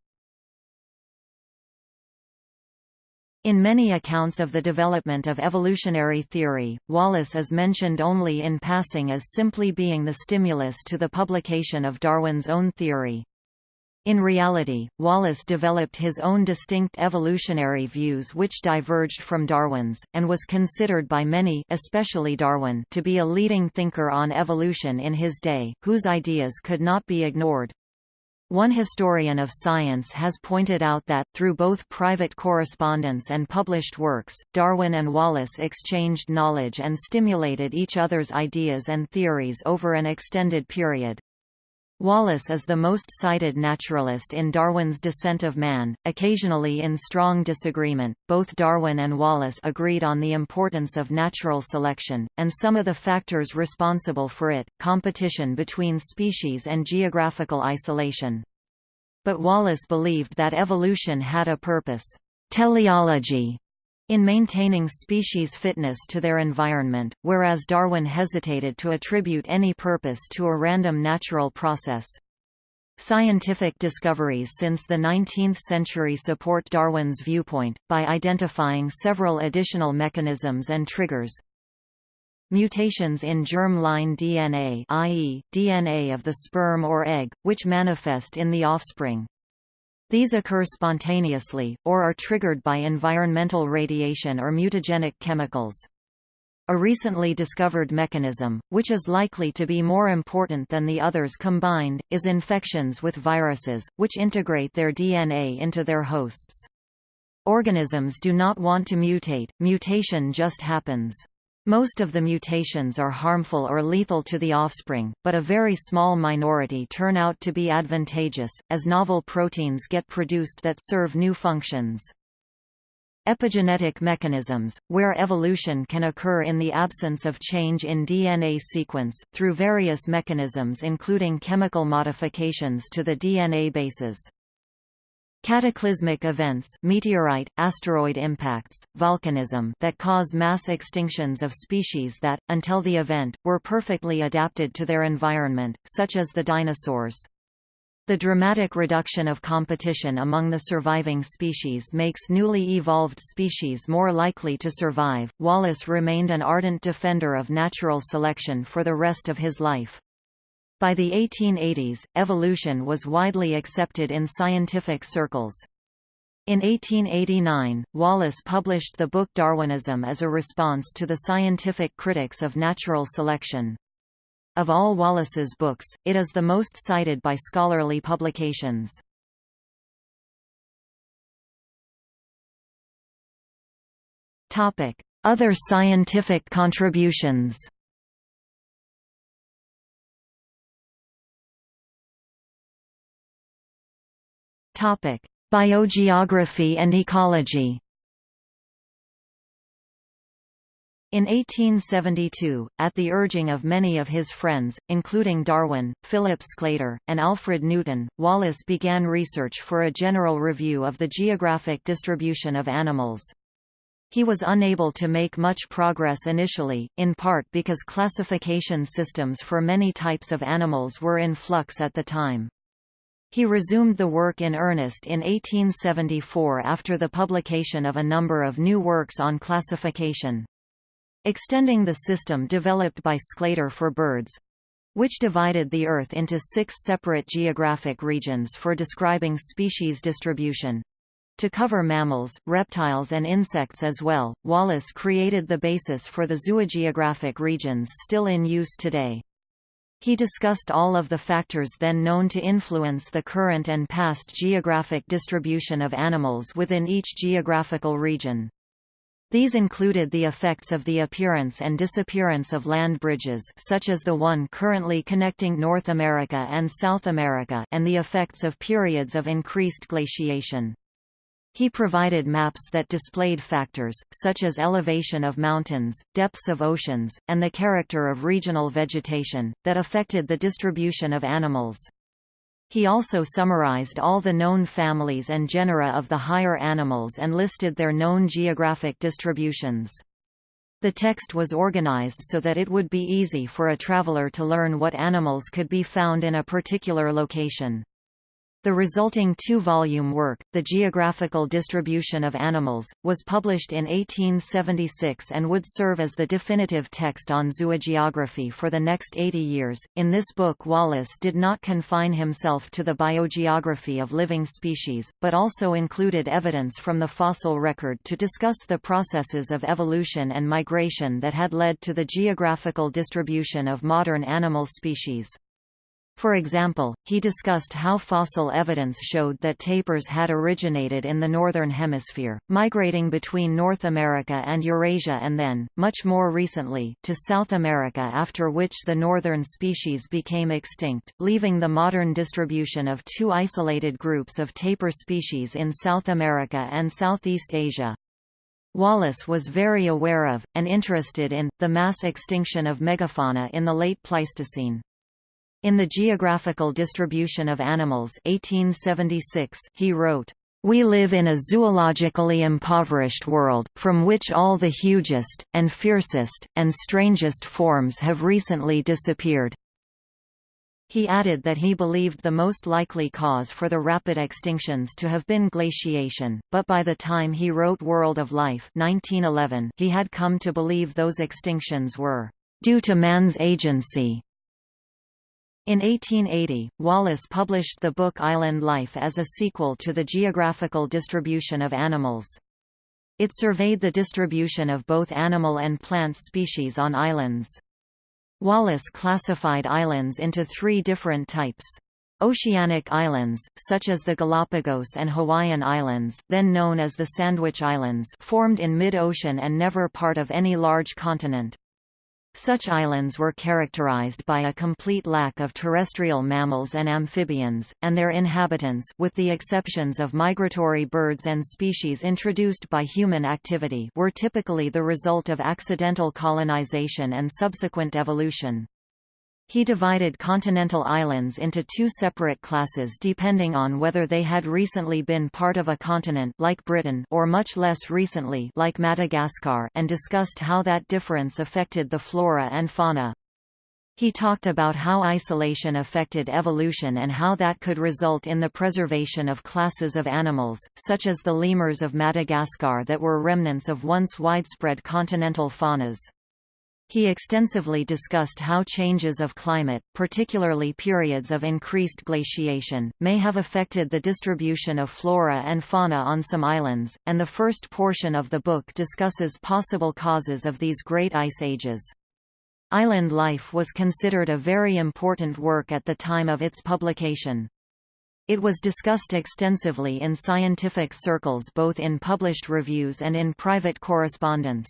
In many accounts of the development of evolutionary theory, Wallace is mentioned only in passing as simply being the stimulus to the publication of Darwin's own theory. In reality, Wallace developed his own distinct evolutionary views which diverged from Darwin's, and was considered by many especially Darwin to be a leading thinker on evolution in his day, whose ideas could not be ignored. One historian of science has pointed out that, through both private correspondence and published works, Darwin and Wallace exchanged knowledge and stimulated each other's ideas and theories over an extended period. Wallace is the most cited naturalist in Darwin's Descent of Man, occasionally in strong disagreement. Both Darwin and Wallace agreed on the importance of natural selection, and some of the factors responsible for it, competition between species and geographical isolation. But Wallace believed that evolution had a purpose. Teleology in maintaining species' fitness to their environment, whereas Darwin hesitated to attribute any purpose to a random natural process. Scientific discoveries since the 19th century support Darwin's viewpoint, by identifying several additional mechanisms and triggers. Mutations in germ-line DNA i.e., DNA of the sperm or egg, which manifest in the offspring. These occur spontaneously, or are triggered by environmental radiation or mutagenic chemicals. A recently discovered mechanism, which is likely to be more important than the others combined, is infections with viruses, which integrate their DNA into their hosts. Organisms do not want to mutate, mutation just happens. Most of the mutations are harmful or lethal to the offspring, but a very small minority turn out to be advantageous, as novel proteins get produced that serve new functions. Epigenetic mechanisms, where evolution can occur in the absence of change in DNA sequence, through various mechanisms including chemical modifications to the DNA bases. Cataclysmic events meteorite, asteroid impacts, volcanism that cause mass extinctions of species that, until the event, were perfectly adapted to their environment, such as the dinosaurs. The dramatic reduction of competition among the surviving species makes newly evolved species more likely to survive. Wallace remained an ardent defender of natural selection for the rest of his life. By the 1880s, evolution was widely accepted in scientific circles. In 1889, Wallace published the book Darwinism as a response to the scientific critics of natural selection. Of all Wallace's books, it is the most cited by scholarly publications. Other scientific contributions Topic: Biogeography and ecology. In 1872, at the urging of many of his friends, including Darwin, Philip Sclater, and Alfred Newton, Wallace began research for a general review of the geographic distribution of animals. He was unable to make much progress initially, in part because classification systems for many types of animals were in flux at the time. He resumed the work in earnest in 1874 after the publication of a number of new works on classification extending the system developed by Sclater for birds which divided the Earth into six separate geographic regions for describing species distribution. To cover mammals, reptiles and insects as well, Wallace created the basis for the zoogeographic regions still in use today. He discussed all of the factors then known to influence the current and past geographic distribution of animals within each geographical region. These included the effects of the appearance and disappearance of land bridges such as the one currently connecting North America and South America and the effects of periods of increased glaciation. He provided maps that displayed factors, such as elevation of mountains, depths of oceans, and the character of regional vegetation, that affected the distribution of animals. He also summarized all the known families and genera of the higher animals and listed their known geographic distributions. The text was organized so that it would be easy for a traveler to learn what animals could be found in a particular location. The resulting two-volume work, The Geographical Distribution of Animals, was published in 1876 and would serve as the definitive text on zoogeography for the next 80 years. In this book Wallace did not confine himself to the biogeography of living species, but also included evidence from the fossil record to discuss the processes of evolution and migration that had led to the geographical distribution of modern animal species. For example, he discussed how fossil evidence showed that tapirs had originated in the Northern Hemisphere, migrating between North America and Eurasia and then, much more recently, to South America after which the northern species became extinct, leaving the modern distribution of two isolated groups of tapir species in South America and Southeast Asia. Wallace was very aware of, and interested in, the mass extinction of megafauna in the late Pleistocene. In The Geographical Distribution of Animals 1876, he wrote, we live in a zoologically impoverished world, from which all the hugest, and fiercest, and strangest forms have recently disappeared. He added that he believed the most likely cause for the rapid extinctions to have been glaciation, but by the time he wrote World of Life 1911, he had come to believe those extinctions were due to man's agency in 1880, Wallace published the book Island Life as a sequel to The Geographical Distribution of Animals. It surveyed the distribution of both animal and plant species on islands. Wallace classified islands into three different types. Oceanic islands, such as the Galapagos and Hawaiian Islands then known as the Sandwich Islands formed in mid-ocean and never part of any large continent. Such islands were characterized by a complete lack of terrestrial mammals and amphibians, and their inhabitants with the exceptions of migratory birds and species introduced by human activity were typically the result of accidental colonization and subsequent evolution. He divided continental islands into two separate classes depending on whether they had recently been part of a continent like Britain or much less recently like Madagascar and discussed how that difference affected the flora and fauna. He talked about how isolation affected evolution and how that could result in the preservation of classes of animals, such as the lemurs of Madagascar that were remnants of once widespread continental faunas. He extensively discussed how changes of climate, particularly periods of increased glaciation, may have affected the distribution of flora and fauna on some islands, and the first portion of the book discusses possible causes of these great ice ages. Island life was considered a very important work at the time of its publication. It was discussed extensively in scientific circles both in published reviews and in private correspondence.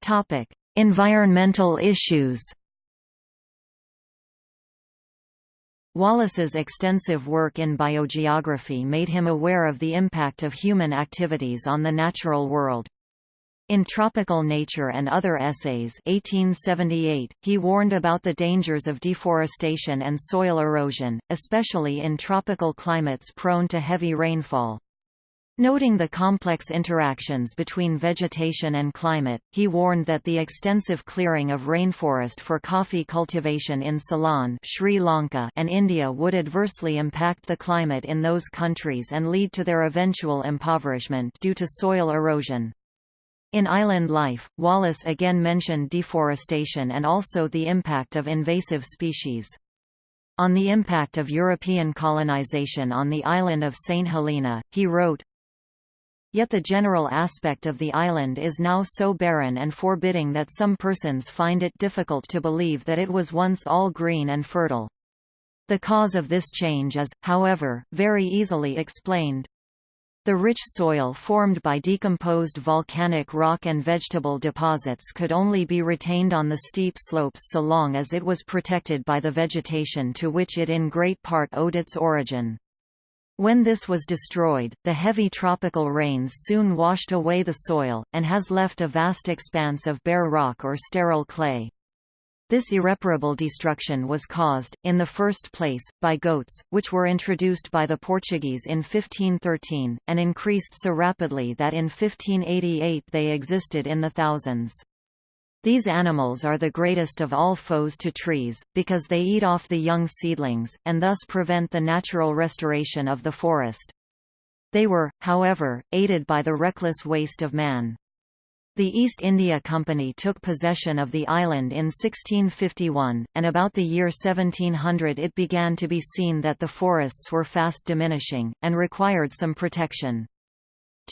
Topic: Environmental issues. Wallace's extensive work in biogeography made him aware of the impact of human activities on the natural world. In Tropical Nature and Other Essays 1878, he warned about the dangers of deforestation and soil erosion, especially in tropical climates prone to heavy rainfall. Noting the complex interactions between vegetation and climate, he warned that the extensive clearing of rainforest for coffee cultivation in Ceylon Sri Lanka and India would adversely impact the climate in those countries and lead to their eventual impoverishment due to soil erosion. In Island Life, Wallace again mentioned deforestation and also the impact of invasive species. On the impact of European colonization on the island of St. Helena, he wrote, Yet the general aspect of the island is now so barren and forbidding that some persons find it difficult to believe that it was once all green and fertile. The cause of this change is, however, very easily explained. The rich soil formed by decomposed volcanic rock and vegetable deposits could only be retained on the steep slopes so long as it was protected by the vegetation to which it in great part owed its origin. When this was destroyed, the heavy tropical rains soon washed away the soil, and has left a vast expanse of bare rock or sterile clay. This irreparable destruction was caused, in the first place, by goats, which were introduced by the Portuguese in 1513, and increased so rapidly that in 1588 they existed in the thousands. These animals are the greatest of all foes to trees, because they eat off the young seedlings, and thus prevent the natural restoration of the forest. They were, however, aided by the reckless waste of man. The East India Company took possession of the island in 1651, and about the year 1700 it began to be seen that the forests were fast diminishing, and required some protection.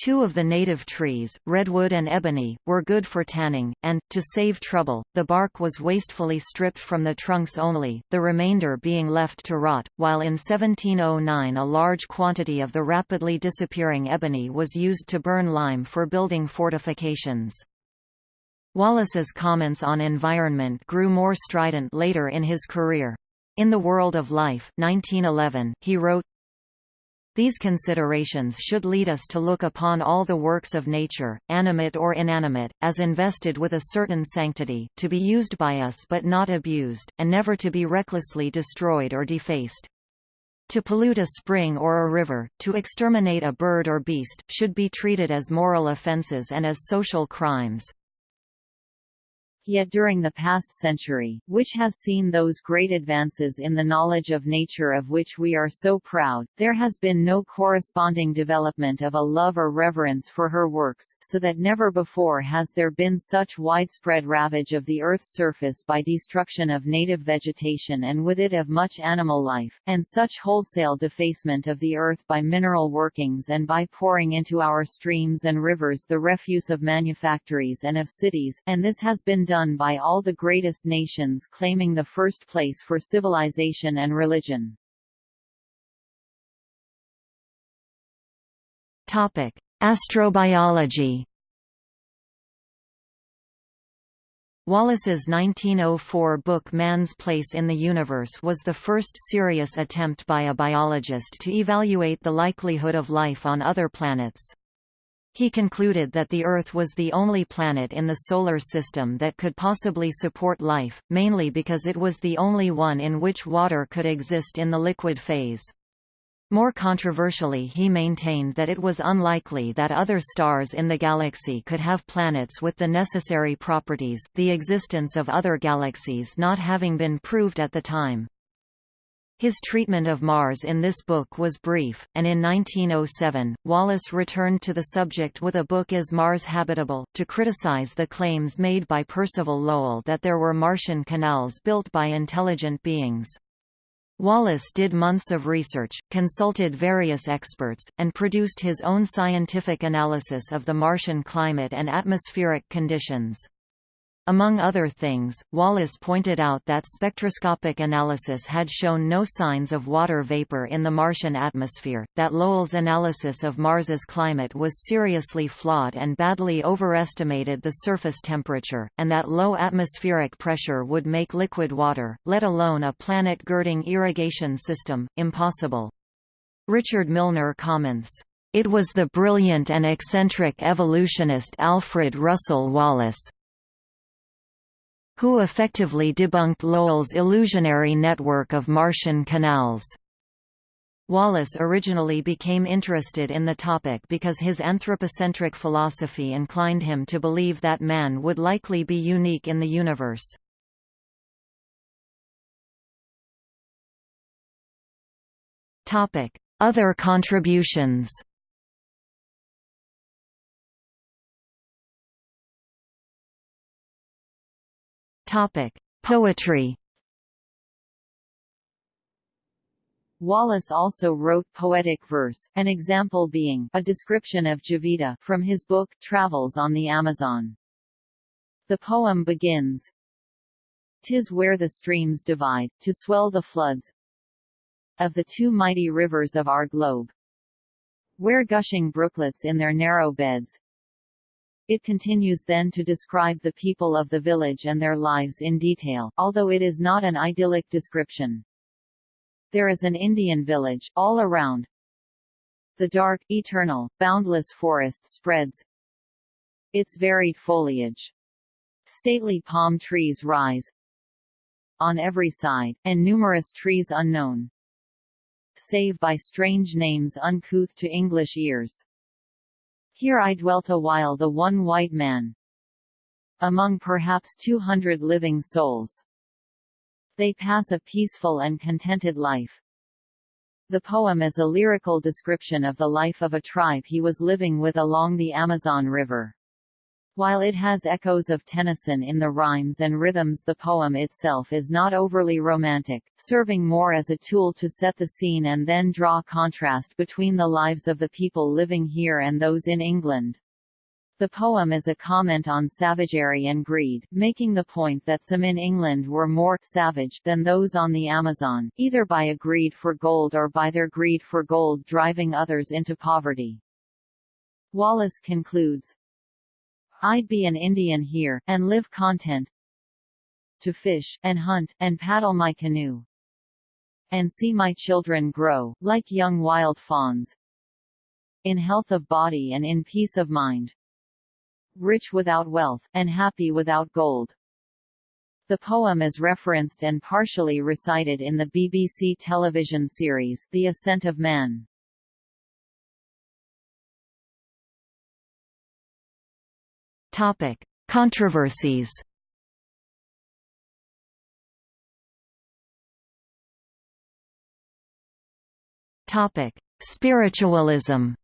Two of the native trees, redwood and ebony, were good for tanning, and, to save trouble, the bark was wastefully stripped from the trunks only, the remainder being left to rot, while in 1709 a large quantity of the rapidly disappearing ebony was used to burn lime for building fortifications. Wallace's comments on environment grew more strident later in his career. In The World of Life 1911, he wrote, these considerations should lead us to look upon all the works of nature, animate or inanimate, as invested with a certain sanctity, to be used by us but not abused, and never to be recklessly destroyed or defaced. To pollute a spring or a river, to exterminate a bird or beast, should be treated as moral offences and as social crimes. Yet during the past century, which has seen those great advances in the knowledge of nature of which we are so proud, there has been no corresponding development of a love or reverence for her works, so that never before has there been such widespread ravage of the Earth's surface by destruction of native vegetation and with it of much animal life, and such wholesale defacement of the earth by mineral workings and by pouring into our streams and rivers the refuse of manufactories and of cities, and this has been done done by all the greatest nations claiming the first place for civilization and religion. Topic: Astrobiology. Wallace's 1904 book Man's Place in the Universe was the first serious attempt by a biologist to evaluate the likelihood of life on other planets. He concluded that the Earth was the only planet in the Solar System that could possibly support life, mainly because it was the only one in which water could exist in the liquid phase. More controversially he maintained that it was unlikely that other stars in the galaxy could have planets with the necessary properties, the existence of other galaxies not having been proved at the time. His treatment of Mars in this book was brief, and in 1907, Wallace returned to the subject with a book Is Mars Habitable? to criticize the claims made by Percival Lowell that there were Martian canals built by intelligent beings. Wallace did months of research, consulted various experts, and produced his own scientific analysis of the Martian climate and atmospheric conditions. Among other things, Wallace pointed out that spectroscopic analysis had shown no signs of water vapor in the Martian atmosphere, that Lowell's analysis of Mars's climate was seriously flawed and badly overestimated the surface temperature, and that low atmospheric pressure would make liquid water, let alone a planet-girding irrigation system, impossible. Richard Milner comments, "...it was the brilliant and eccentric evolutionist Alfred Russel Wallace, who effectively debunked Lowell's illusionary network of Martian canals. Wallace originally became interested in the topic because his anthropocentric philosophy inclined him to believe that man would likely be unique in the universe. Other contributions Topic: Poetry. Wallace also wrote poetic verse, an example being a description of Javita from his book Travels on the Amazon. The poem begins, Tis where the streams divide, to swell the floods of the two mighty rivers of our globe, where gushing brooklets in their narrow beds it continues then to describe the people of the village and their lives in detail, although it is not an idyllic description. There is an Indian village, all around. The dark, eternal, boundless forest spreads its varied foliage. Stately palm trees rise on every side, and numerous trees unknown, save by strange names uncouth to English ears. Here I dwelt a while the one white man. Among perhaps two hundred living souls. They pass a peaceful and contented life. The poem is a lyrical description of the life of a tribe he was living with along the Amazon River. While it has echoes of Tennyson in the rhymes and rhythms the poem itself is not overly romantic, serving more as a tool to set the scene and then draw contrast between the lives of the people living here and those in England. The poem is a comment on savagery and greed, making the point that some in England were more savage than those on the Amazon, either by a greed for gold or by their greed for gold driving others into poverty. Wallace concludes, I'd be an Indian here, and live content to fish, and hunt, and paddle my canoe, and see my children grow, like young wild fawns, in health of body and in peace of mind, rich without wealth, and happy without gold. The poem is referenced and partially recited in the BBC television series The Ascent of Man. Topic: Controversies. Topic: Spiritualism.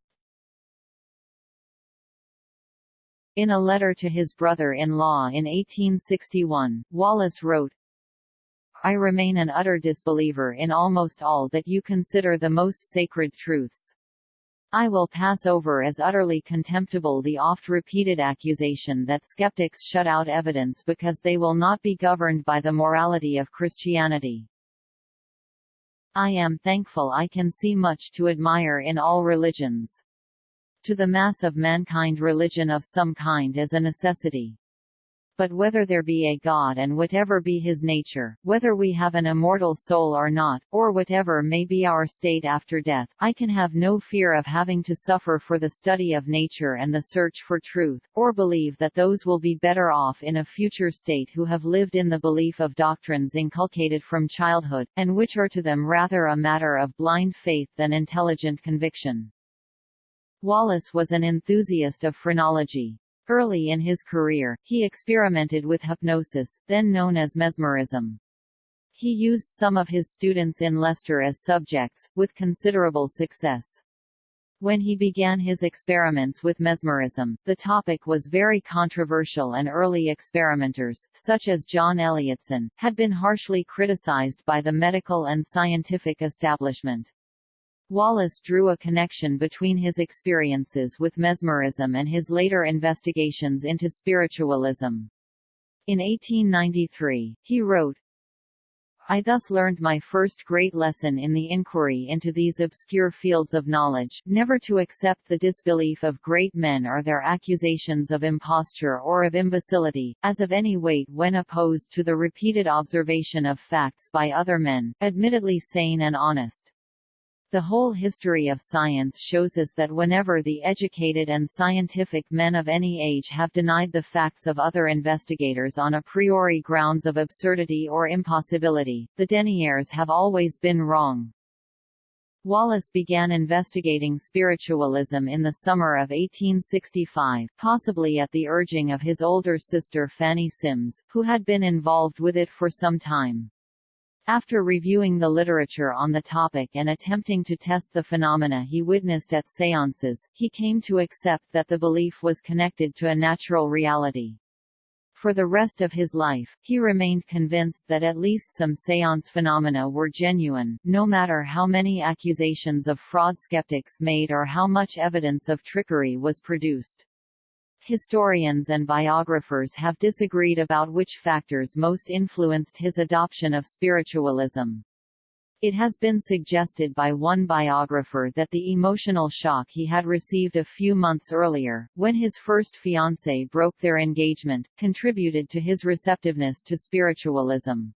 In a letter to his brother-in-law in 1861, Wallace wrote, I remain an utter disbeliever in almost all that you consider the most sacred truths. I will pass over as utterly contemptible the oft-repeated accusation that skeptics shut out evidence because they will not be governed by the morality of Christianity. I am thankful I can see much to admire in all religions. To the mass of mankind religion of some kind is a necessity. But whether there be a God and whatever be his nature, whether we have an immortal soul or not, or whatever may be our state after death, I can have no fear of having to suffer for the study of nature and the search for truth, or believe that those will be better off in a future state who have lived in the belief of doctrines inculcated from childhood, and which are to them rather a matter of blind faith than intelligent conviction. Wallace was an enthusiast of phrenology. Early in his career, he experimented with hypnosis, then known as mesmerism. He used some of his students in Leicester as subjects, with considerable success. When he began his experiments with mesmerism, the topic was very controversial and early experimenters, such as John Elliotson, had been harshly criticized by the medical and scientific establishment. Wallace drew a connection between his experiences with mesmerism and his later investigations into spiritualism. In 1893, he wrote, I thus learned my first great lesson in the inquiry into these obscure fields of knowledge, never to accept the disbelief of great men or their accusations of imposture or of imbecility, as of any weight when opposed to the repeated observation of facts by other men, admittedly sane and honest. The whole history of science shows us that whenever the educated and scientific men of any age have denied the facts of other investigators on a priori grounds of absurdity or impossibility, the deniers have always been wrong. Wallace began investigating spiritualism in the summer of 1865, possibly at the urging of his older sister Fanny Sims, who had been involved with it for some time. After reviewing the literature on the topic and attempting to test the phenomena he witnessed at séances, he came to accept that the belief was connected to a natural reality. For the rest of his life, he remained convinced that at least some séance phenomena were genuine, no matter how many accusations of fraud skeptics made or how much evidence of trickery was produced. Historians and biographers have disagreed about which factors most influenced his adoption of spiritualism. It has been suggested by one biographer that the emotional shock he had received a few months earlier, when his first fiancée broke their engagement, contributed to his receptiveness to spiritualism.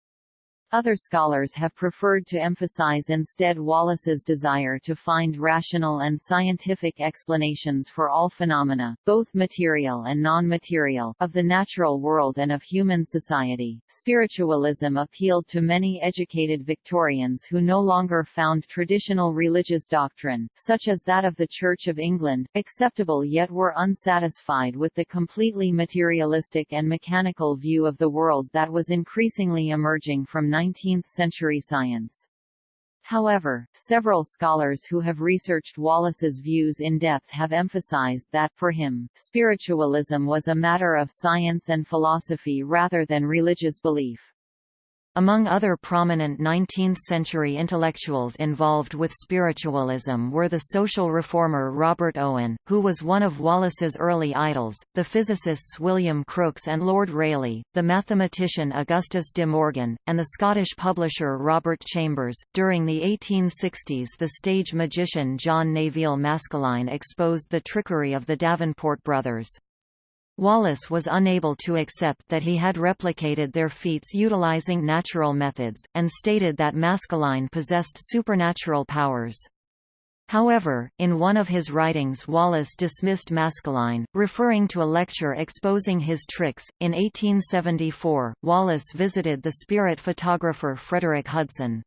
Other scholars have preferred to emphasize instead Wallace's desire to find rational and scientific explanations for all phenomena, both material and non-material, of the natural world and of human society. Spiritualism appealed to many educated Victorians who no longer found traditional religious doctrine, such as that of the Church of England, acceptable yet were unsatisfied with the completely materialistic and mechanical view of the world that was increasingly emerging from 19th-century science. However, several scholars who have researched Wallace's views in depth have emphasized that, for him, spiritualism was a matter of science and philosophy rather than religious belief. Among other prominent 19th-century intellectuals involved with spiritualism were the social reformer Robert Owen, who was one of Wallace's early idols, the physicists William Crookes and Lord Rayleigh, the mathematician Augustus de Morgan, and the Scottish publisher Robert Chambers. During the 1860s the stage magician John Neville Maskelyne exposed the trickery of the Davenport brothers. Wallace was unable to accept that he had replicated their feats utilizing natural methods, and stated that Maskelyne possessed supernatural powers. However, in one of his writings Wallace dismissed Maskelyne, referring to a lecture exposing his tricks. In 1874, Wallace visited the spirit photographer Frederick Hudson.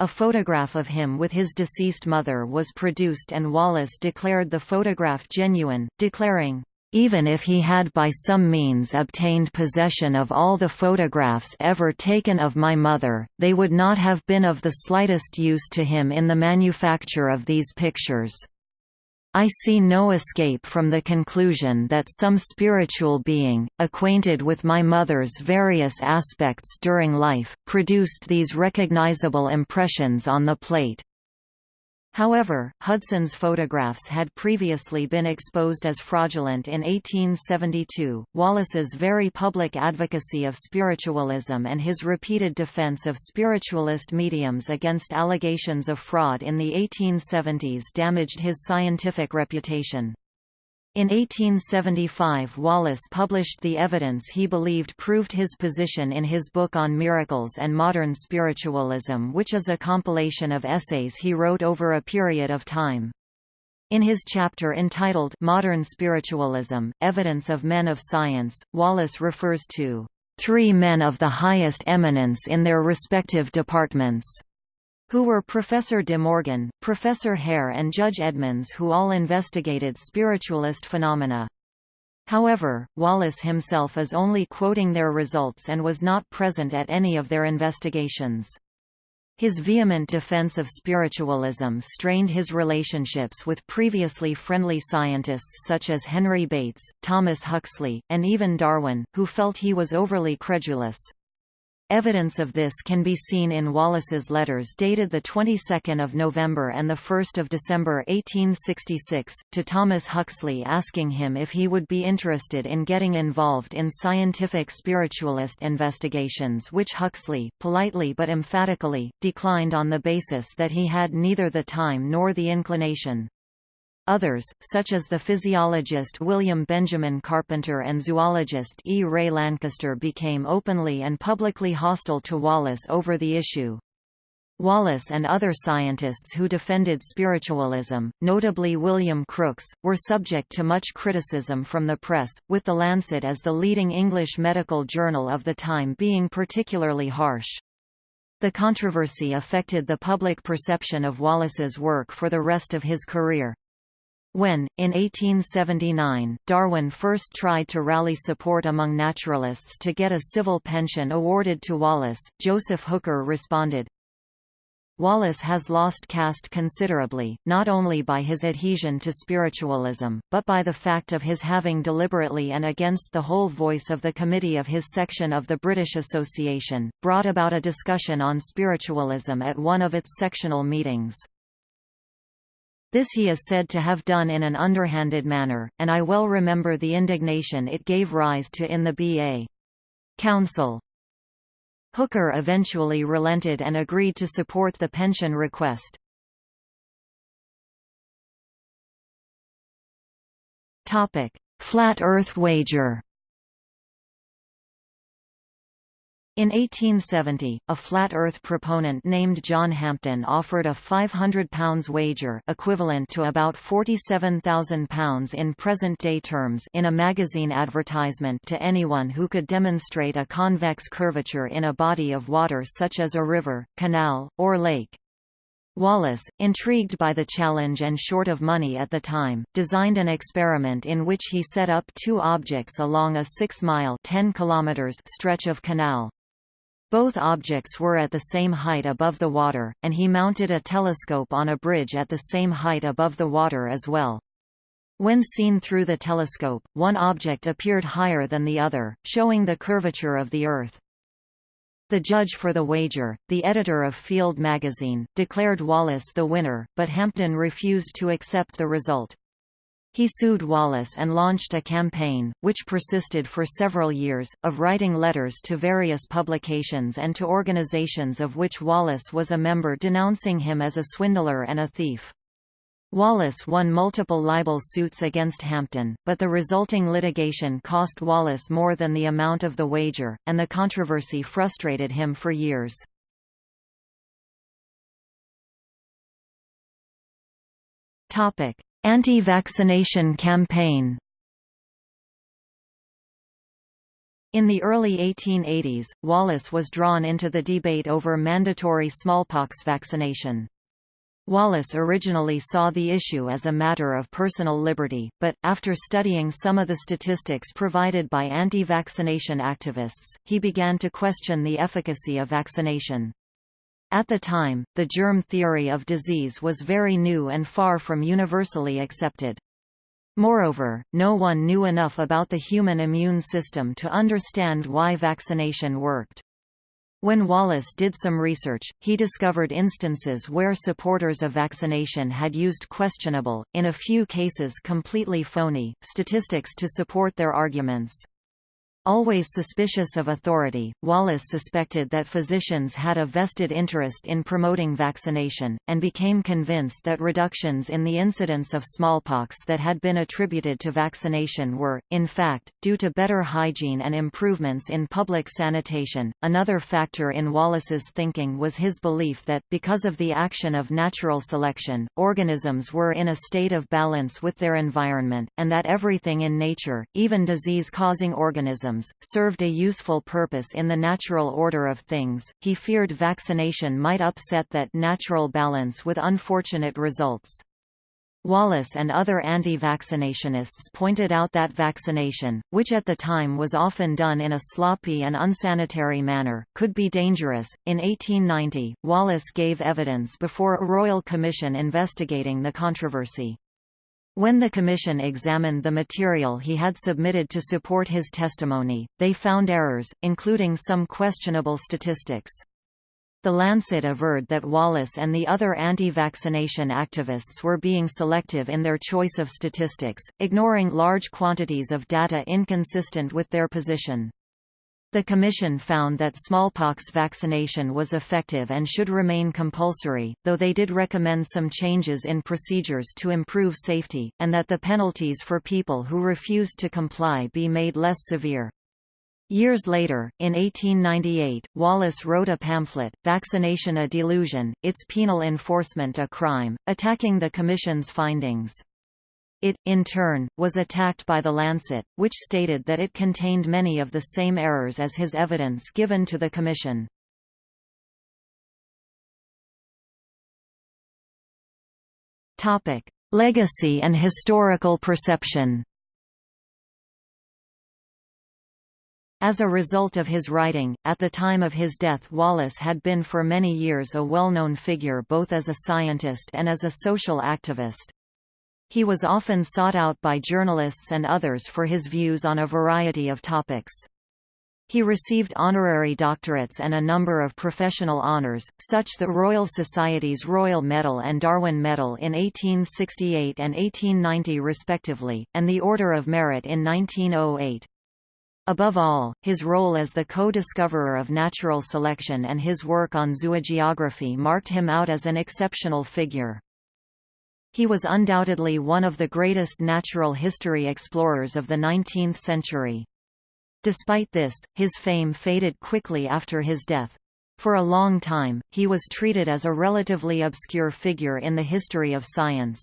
A photograph of him with his deceased mother was produced and Wallace declared the photograph genuine, declaring, even if he had by some means obtained possession of all the photographs ever taken of my mother, they would not have been of the slightest use to him in the manufacture of these pictures. I see no escape from the conclusion that some spiritual being, acquainted with my mother's various aspects during life, produced these recognizable impressions on the plate. However, Hudson's photographs had previously been exposed as fraudulent in 1872. Wallace's very public advocacy of spiritualism and his repeated defense of spiritualist mediums against allegations of fraud in the 1870s damaged his scientific reputation. In 1875 Wallace published the evidence he believed proved his position in his book on miracles and modern spiritualism which is a compilation of essays he wrote over a period of time. In his chapter entitled Modern Spiritualism, Evidence of Men of Science, Wallace refers to three men of the highest eminence in their respective departments who were Professor de Morgan, Professor Hare and Judge Edmonds who all investigated spiritualist phenomena. However, Wallace himself is only quoting their results and was not present at any of their investigations. His vehement defense of spiritualism strained his relationships with previously friendly scientists such as Henry Bates, Thomas Huxley, and even Darwin, who felt he was overly credulous. Evidence of this can be seen in Wallace's letters dated the 22nd of November and the 1st of December 1866 to Thomas Huxley asking him if he would be interested in getting involved in scientific spiritualist investigations which Huxley, politely but emphatically, declined on the basis that he had neither the time nor the inclination. Others, such as the physiologist William Benjamin Carpenter and zoologist E. Ray Lankester became openly and publicly hostile to Wallace over the issue. Wallace and other scientists who defended spiritualism, notably William Crookes, were subject to much criticism from the press, with The Lancet as the leading English medical journal of the time being particularly harsh. The controversy affected the public perception of Wallace's work for the rest of his career. When, in 1879, Darwin first tried to rally support among naturalists to get a civil pension awarded to Wallace, Joseph Hooker responded, Wallace has lost caste considerably, not only by his adhesion to spiritualism, but by the fact of his having deliberately and against the whole voice of the committee of his section of the British Association, brought about a discussion on spiritualism at one of its sectional meetings. This he is said to have done in an underhanded manner, and I well remember the indignation it gave rise to in the B.A. Council. Hooker eventually relented and agreed to support the pension request. Flat Earth wager In 1870, a flat Earth proponent named John Hampden offered a £500 wager equivalent to about £47,000 in present-day terms in a magazine advertisement to anyone who could demonstrate a convex curvature in a body of water such as a river, canal, or lake. Wallace, intrigued by the challenge and short of money at the time, designed an experiment in which he set up two objects along a 6-mile stretch of canal. Both objects were at the same height above the water, and he mounted a telescope on a bridge at the same height above the water as well. When seen through the telescope, one object appeared higher than the other, showing the curvature of the Earth. The judge for the wager, the editor of Field magazine, declared Wallace the winner, but Hampden refused to accept the result. He sued Wallace and launched a campaign, which persisted for several years, of writing letters to various publications and to organizations of which Wallace was a member denouncing him as a swindler and a thief. Wallace won multiple libel suits against Hampden, but the resulting litigation cost Wallace more than the amount of the wager, and the controversy frustrated him for years. Topic: Anti-vaccination campaign In the early 1880s, Wallace was drawn into the debate over mandatory smallpox vaccination. Wallace originally saw the issue as a matter of personal liberty, but, after studying some of the statistics provided by anti-vaccination activists, he began to question the efficacy of vaccination. At the time, the germ theory of disease was very new and far from universally accepted. Moreover, no one knew enough about the human immune system to understand why vaccination worked. When Wallace did some research, he discovered instances where supporters of vaccination had used questionable, in a few cases completely phony, statistics to support their arguments. Always suspicious of authority, Wallace suspected that physicians had a vested interest in promoting vaccination, and became convinced that reductions in the incidence of smallpox that had been attributed to vaccination were, in fact, due to better hygiene and improvements in public sanitation. Another factor in Wallace's thinking was his belief that, because of the action of natural selection, organisms were in a state of balance with their environment, and that everything in nature, even disease-causing organisms, served a useful purpose in the natural order of things. He feared vaccination might upset that natural balance with unfortunate results. Wallace and other anti-vaccinationists pointed out that vaccination, which at the time was often done in a sloppy and unsanitary manner, could be dangerous. In 1890, Wallace gave evidence before a royal commission investigating the controversy. When the commission examined the material he had submitted to support his testimony, they found errors, including some questionable statistics. The Lancet averred that Wallace and the other anti-vaccination activists were being selective in their choice of statistics, ignoring large quantities of data inconsistent with their position. The Commission found that smallpox vaccination was effective and should remain compulsory, though they did recommend some changes in procedures to improve safety, and that the penalties for people who refused to comply be made less severe. Years later, in 1898, Wallace wrote a pamphlet, Vaccination a Delusion, Its Penal Enforcement a Crime, attacking the Commission's findings. It, in turn, was attacked by The Lancet, which stated that it contained many of the same errors as his evidence given to the Commission. Legacy and historical perception As a result of his writing, at the time of his death Wallace had been for many years a well-known figure both as a scientist and as a social activist. He was often sought out by journalists and others for his views on a variety of topics. He received honorary doctorates and a number of professional honours, such the Royal Society's Royal Medal and Darwin Medal in 1868 and 1890 respectively, and the Order of Merit in 1908. Above all, his role as the co-discoverer of natural selection and his work on zoogeography marked him out as an exceptional figure. He was undoubtedly one of the greatest natural history explorers of the 19th century. Despite this, his fame faded quickly after his death. For a long time, he was treated as a relatively obscure figure in the history of science.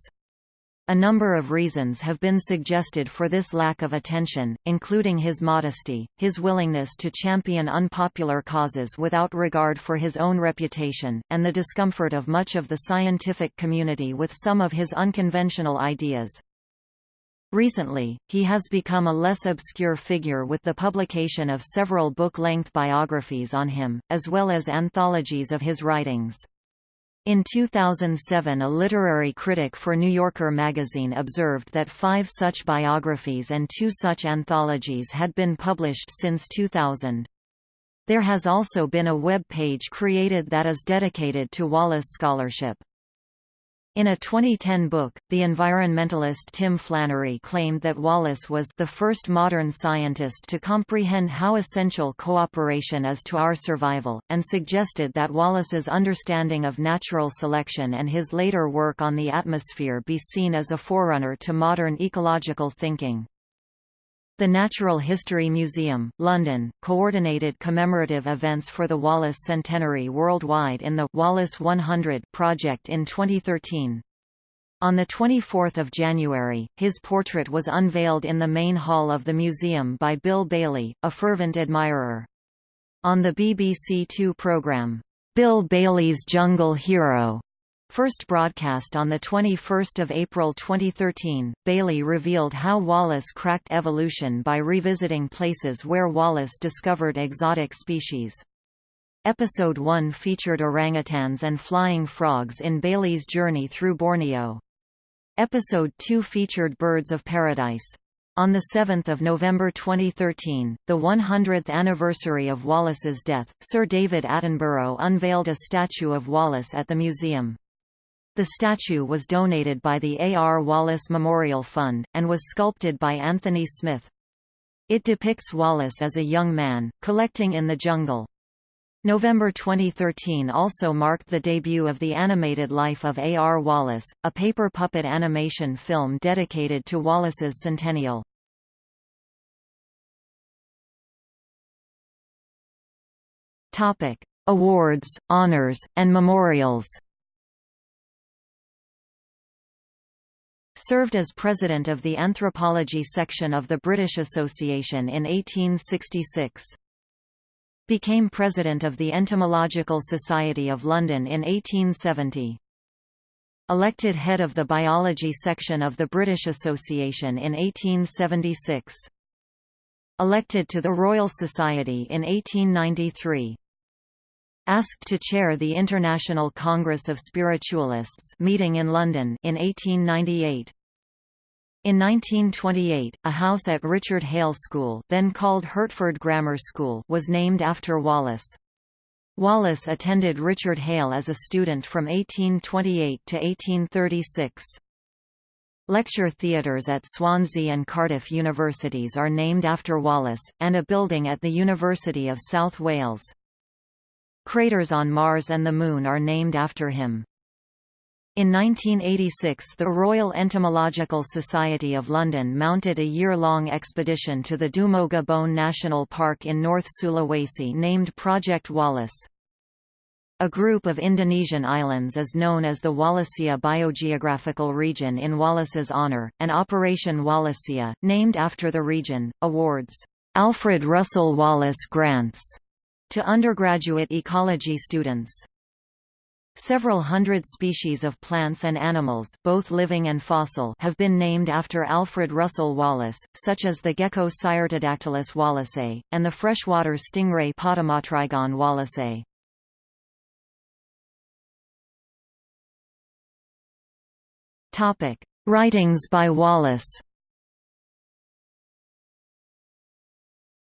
A number of reasons have been suggested for this lack of attention, including his modesty, his willingness to champion unpopular causes without regard for his own reputation, and the discomfort of much of the scientific community with some of his unconventional ideas. Recently, he has become a less obscure figure with the publication of several book-length biographies on him, as well as anthologies of his writings. In 2007 a literary critic for New Yorker magazine observed that five such biographies and two such anthologies had been published since 2000. There has also been a web page created that is dedicated to Wallace scholarship. In a 2010 book, the environmentalist Tim Flannery claimed that Wallace was the first modern scientist to comprehend how essential cooperation is to our survival, and suggested that Wallace's understanding of natural selection and his later work on the atmosphere be seen as a forerunner to modern ecological thinking. The Natural History Museum, London, coordinated commemorative events for the Wallace Centenary worldwide in the Wallace 100 project in 2013. On 24 January, his portrait was unveiled in the main hall of the museum by Bill Bailey, a fervent admirer. On the BBC Two programme, Bill Bailey's Jungle Hero, First broadcast on 21 April 2013, Bailey revealed how Wallace cracked evolution by revisiting places where Wallace discovered exotic species. Episode 1 featured orangutans and flying frogs in Bailey's journey through Borneo. Episode 2 featured birds of paradise. On 7 November 2013, the 100th anniversary of Wallace's death, Sir David Attenborough unveiled a statue of Wallace at the museum. The statue was donated by the A. R. Wallace Memorial Fund, and was sculpted by Anthony Smith. It depicts Wallace as a young man, collecting in the jungle. November 2013 also marked the debut of The Animated Life of A. R. Wallace, a paper puppet animation film dedicated to Wallace's centennial. Awards, honors, and memorials Served as president of the anthropology section of the British Association in 1866. Became president of the Entomological Society of London in 1870. Elected head of the biology section of the British Association in 1876. Elected to the Royal Society in 1893 asked to chair the International Congress of Spiritualists meeting in London in 1898. In 1928, a house at Richard Hale School then called Hertford Grammar School was named after Wallace. Wallace attended Richard Hale as a student from 1828 to 1836. Lecture theatres at Swansea and Cardiff universities are named after Wallace, and a building at the University of South Wales. Craters on Mars and the Moon are named after him. In 1986 the Royal Entomological Society of London mounted a year-long expedition to the Dumoga Bone National Park in North Sulawesi named Project Wallace. A group of Indonesian islands is known as the Wallacea Biogeographical Region in Wallace's honor, and Operation Wallacea, named after the region, awards Alfred Russel Wallace grants to undergraduate ecology students. Several hundred species of plants and animals both living and fossil have been named after Alfred Russel Wallace, such as the gecko Cyrtodactylus wallacei, and the freshwater stingray Potamotrygon wallaceae. Writings by Wallace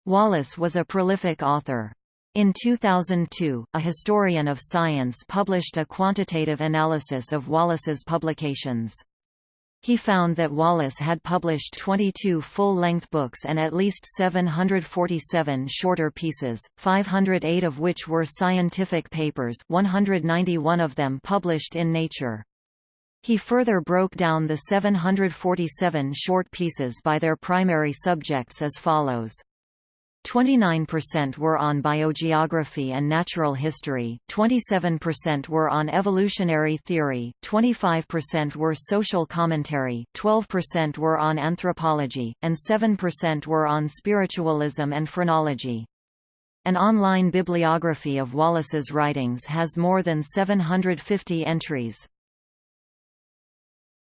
Wallace was a prolific author. In 2002, a historian of science published a quantitative analysis of Wallace's publications. He found that Wallace had published 22 full-length books and at least 747 shorter pieces, 508 of which were scientific papers 191 of them published in Nature. He further broke down the 747 short pieces by their primary subjects as follows. 29% were on biogeography and natural history, 27% were on evolutionary theory, 25% were social commentary, 12% were on anthropology, and 7% were on spiritualism and phrenology. An online bibliography of Wallace's writings has more than 750 entries.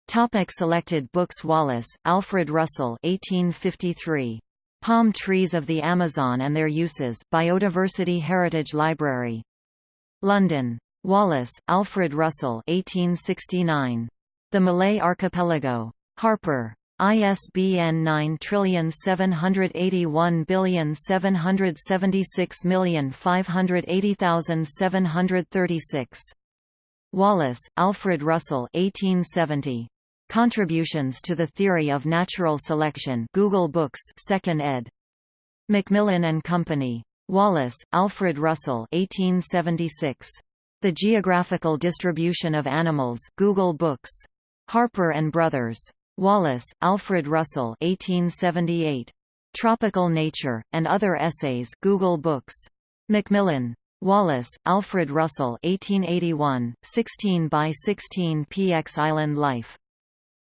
Topic selected books Wallace, Alfred Russel 1853. Palm trees of the Amazon and their uses Biodiversity Heritage Library. London. Wallace, Alfred Russel 1869. The Malay Archipelago. Harper. ISBN 9781576580736. Wallace, Alfred Russel 1870. Contributions to the Theory of Natural Selection Google Books 2nd ed. Macmillan and Company. Wallace, Alfred Russel 1876. The Geographical Distribution of Animals Google Books. Harper and Brothers. Wallace, Alfred Russel 1878. Tropical Nature, and Other Essays Google Books. Macmillan. Wallace, Alfred Russel 1881, 16 by 16 px Island Life.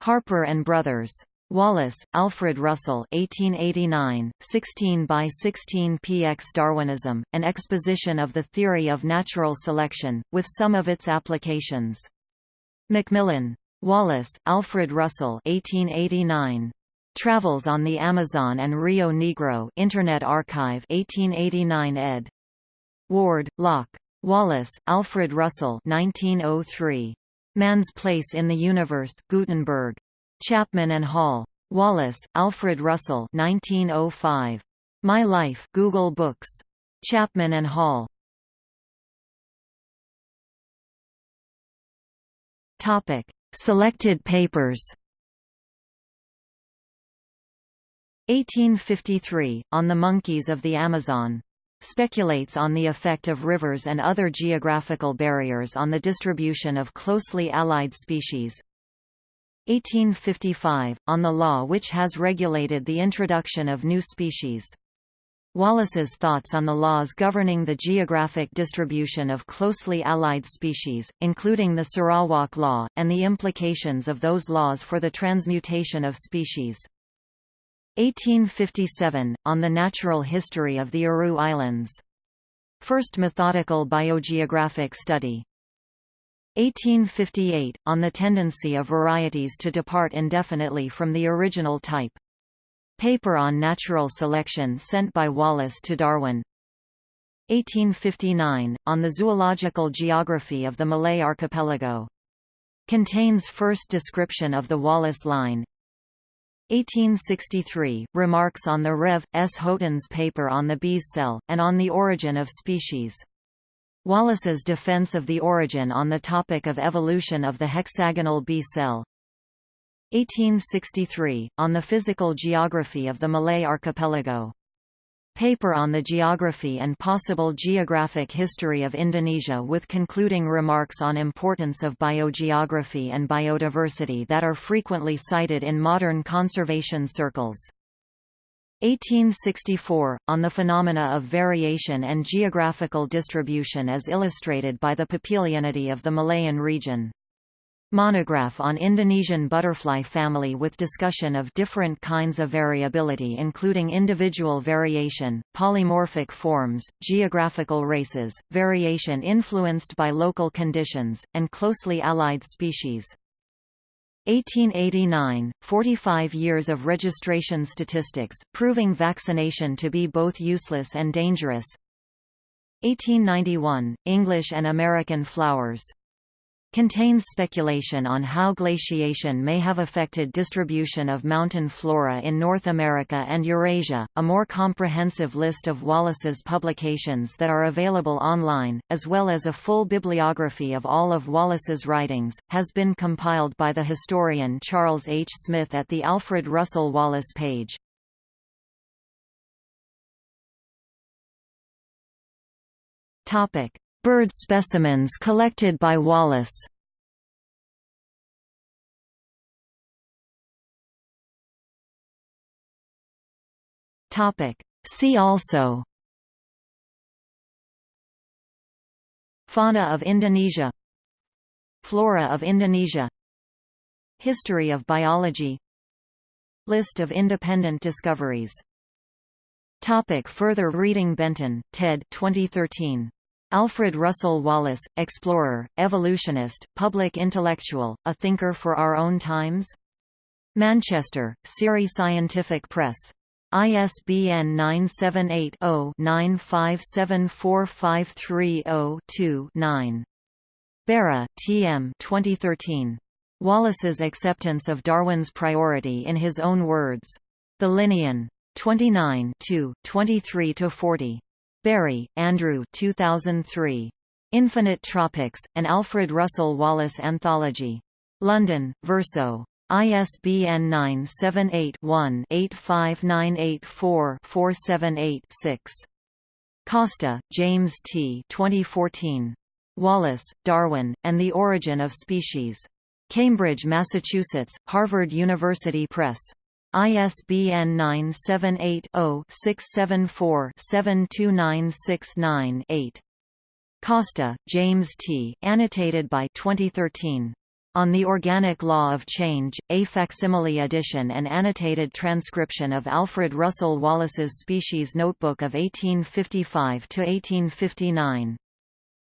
Harper and Brothers. Wallace, Alfred Russel 1889, 16 by 16 px Darwinism, an exposition of the theory of natural selection, with some of its applications. Macmillan. Wallace, Alfred Russel 1889. Travels on the Amazon and Rio Negro Internet Archive 1889 ed. Ward, Locke. Wallace, Alfred Russel 1903. Man's Place in the Universe Gutenberg. Chapman and Hall. Wallace, Alfred Russel 1905. My Life Google Books. Chapman and Hall. Topic: Selected papers. 1853 on the monkeys of the Amazon speculates on the effect of rivers and other geographical barriers on the distribution of closely allied species. 1855, on the law which has regulated the introduction of new species. Wallace's thoughts on the laws governing the geographic distribution of closely allied species, including the Sarawak Law, and the implications of those laws for the transmutation of species. 1857, on the natural history of the Aru Islands. First methodical biogeographic study. 1858, on the tendency of varieties to depart indefinitely from the original type. Paper on natural selection sent by Wallace to Darwin. 1859, on the zoological geography of the Malay archipelago. Contains first description of the Wallace line, 1863, Remarks on the Rev. S. Haughton's paper on the bee's cell, and on the origin of species. Wallace's defense of the origin on the topic of evolution of the hexagonal bee cell. 1863, on the physical geography of the Malay archipelago. Paper on the geography and possible geographic history of Indonesia with concluding remarks on importance of biogeography and biodiversity that are frequently cited in modern conservation circles. 1864, on the phenomena of variation and geographical distribution as illustrated by the Papilionidae of the Malayan region. Monograph on Indonesian butterfly family with discussion of different kinds of variability including individual variation, polymorphic forms, geographical races, variation influenced by local conditions, and closely allied species. 1889, 45 years of registration statistics, proving vaccination to be both useless and dangerous 1891, English and American flowers contains speculation on how glaciation may have affected distribution of mountain flora in North America and Eurasia. A more comprehensive list of Wallace's publications that are available online, as well as a full bibliography of all of Wallace's writings, has been compiled by the historian Charles H. Smith at the Alfred Russel Wallace page. Topic: Bird specimens collected by Wallace. See also. Fauna of Indonesia. Flora of Indonesia. History of biology. List of independent discoveries. Topic further reading Benton, Ted 2013. Alfred Russel Wallace, explorer, evolutionist, public intellectual, a thinker for our own times? Manchester, Siri Scientific Press. ISBN 978-0-9574530-2-9. Berra, T. M. 2013. Wallace's Acceptance of Darwin's Priority in His Own Words. The Linnean. 29 23–40. Berry, Andrew 2003. Infinite Tropics, an Alfred Russel Wallace Anthology. London, Verso. ISBN 978-1-85984-478-6. Costa, James T. 2014. Wallace, Darwin, and the Origin of Species. Cambridge, Massachusetts, Harvard University Press. ISBN 978-0-674-72969-8. Costa, James T. Annotated by 2013. On the Organic Law of Change, a facsimile edition and annotated transcription of Alfred Russel Wallace's Species Notebook of 1855–1859.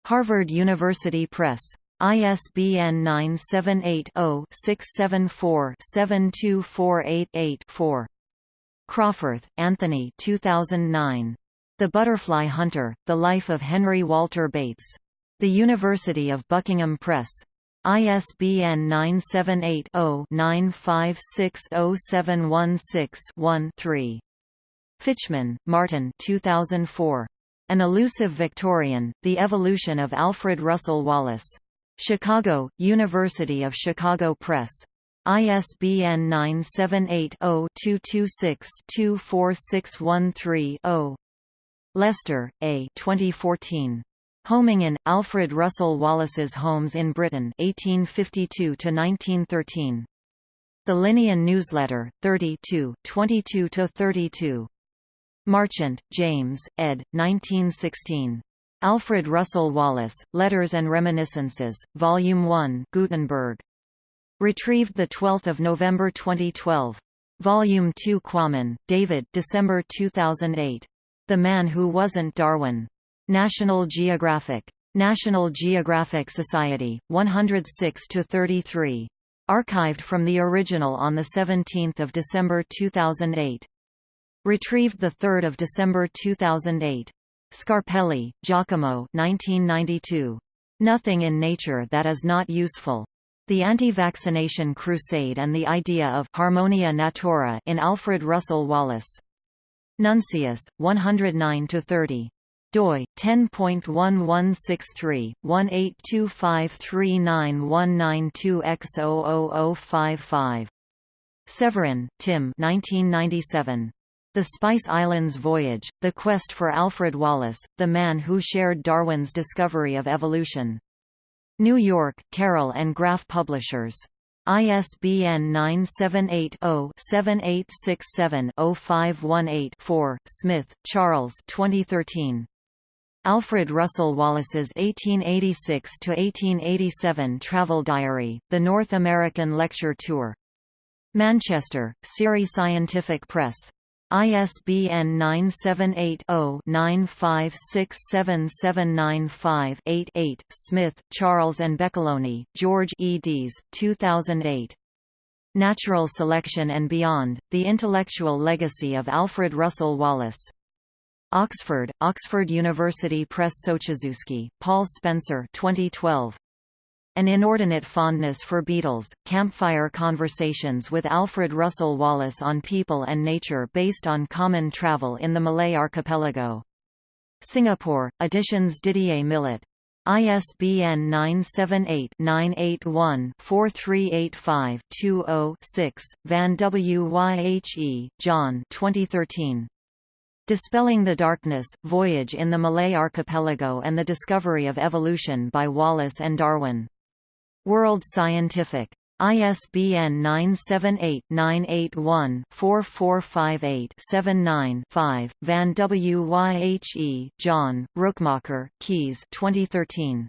Harvard University Press. ISBN 978-0-674-72488-4. Crawforth, Anthony 2009. The Butterfly Hunter, The Life of Henry Walter Bates. The University of Buckingham Press. ISBN 978 0 9560716 3 Fichman, Martin 2004. An Elusive Victorian, The Evolution of Alfred Russel Wallace. Chicago, University of Chicago Press. ISBN 978-0-226-24613-0. Lester, A. 2014. Homing in, Alfred Russel Wallace's Homes in Britain 1852–1913. The Linnean Newsletter, 32 22–32. Marchant, James, ed. 1916. Alfred Russel Wallace, Letters and Reminiscences, Volume 1 Gutenberg. Retrieved 12 November 2012. Volume 2 Quammen, David December 2008. The Man Who Wasn't Darwin. National Geographic. National Geographic Society, 106–33. Archived from the original on 17 December 2008. Retrieved 3 December 2008. Scarpelli, Giacomo 1992. Nothing in Nature That Is Not Useful. The Anti-Vaccination Crusade and the Idea of Harmonia Natura in Alfred Russel Wallace. Nuncius, 109–30 doi 10.1163/182539192X00055. Severin, Tim 1997. The Spice Islands Voyage, The Quest for Alfred Wallace, the man who shared Darwin's discovery of evolution. New York, Carroll and Graf Publishers. ISBN 978-0-7867-0518-4, Smith, Charles 2013. Alfred Russel Wallace's 1886–1887 Travel Diary, The North American Lecture Tour. Manchester, Siri Scientific Press. ISBN 978-0-9567795-8-8, Smith, Charles and Beccaloni, George eds. 2008. Natural Selection and Beyond, The Intellectual Legacy of Alfred Russel Wallace. Oxford, Oxford University Press Sochaczewski, Paul Spencer 2012. An Inordinate Fondness for Beetles, Campfire Conversations with Alfred Russel Wallace on People and Nature based on common travel in the Malay Archipelago. Singapore, Editions Didier Millet. ISBN 978-981-4385-20-6, Van Wyhe, John 2013. Dispelling the Darkness, Voyage in the Malay Archipelago and the Discovery of Evolution by Wallace and Darwin. World Scientific. ISBN 978-981-4458-79-5, Van Wyhe, John, Rookmaaker, Kees 2013.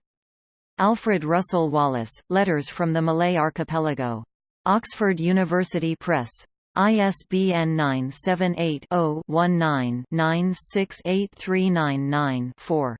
Alfred Russel Wallace, Letters from the Malay Archipelago. Oxford University Press. ISBN 978 0-19-968399-4.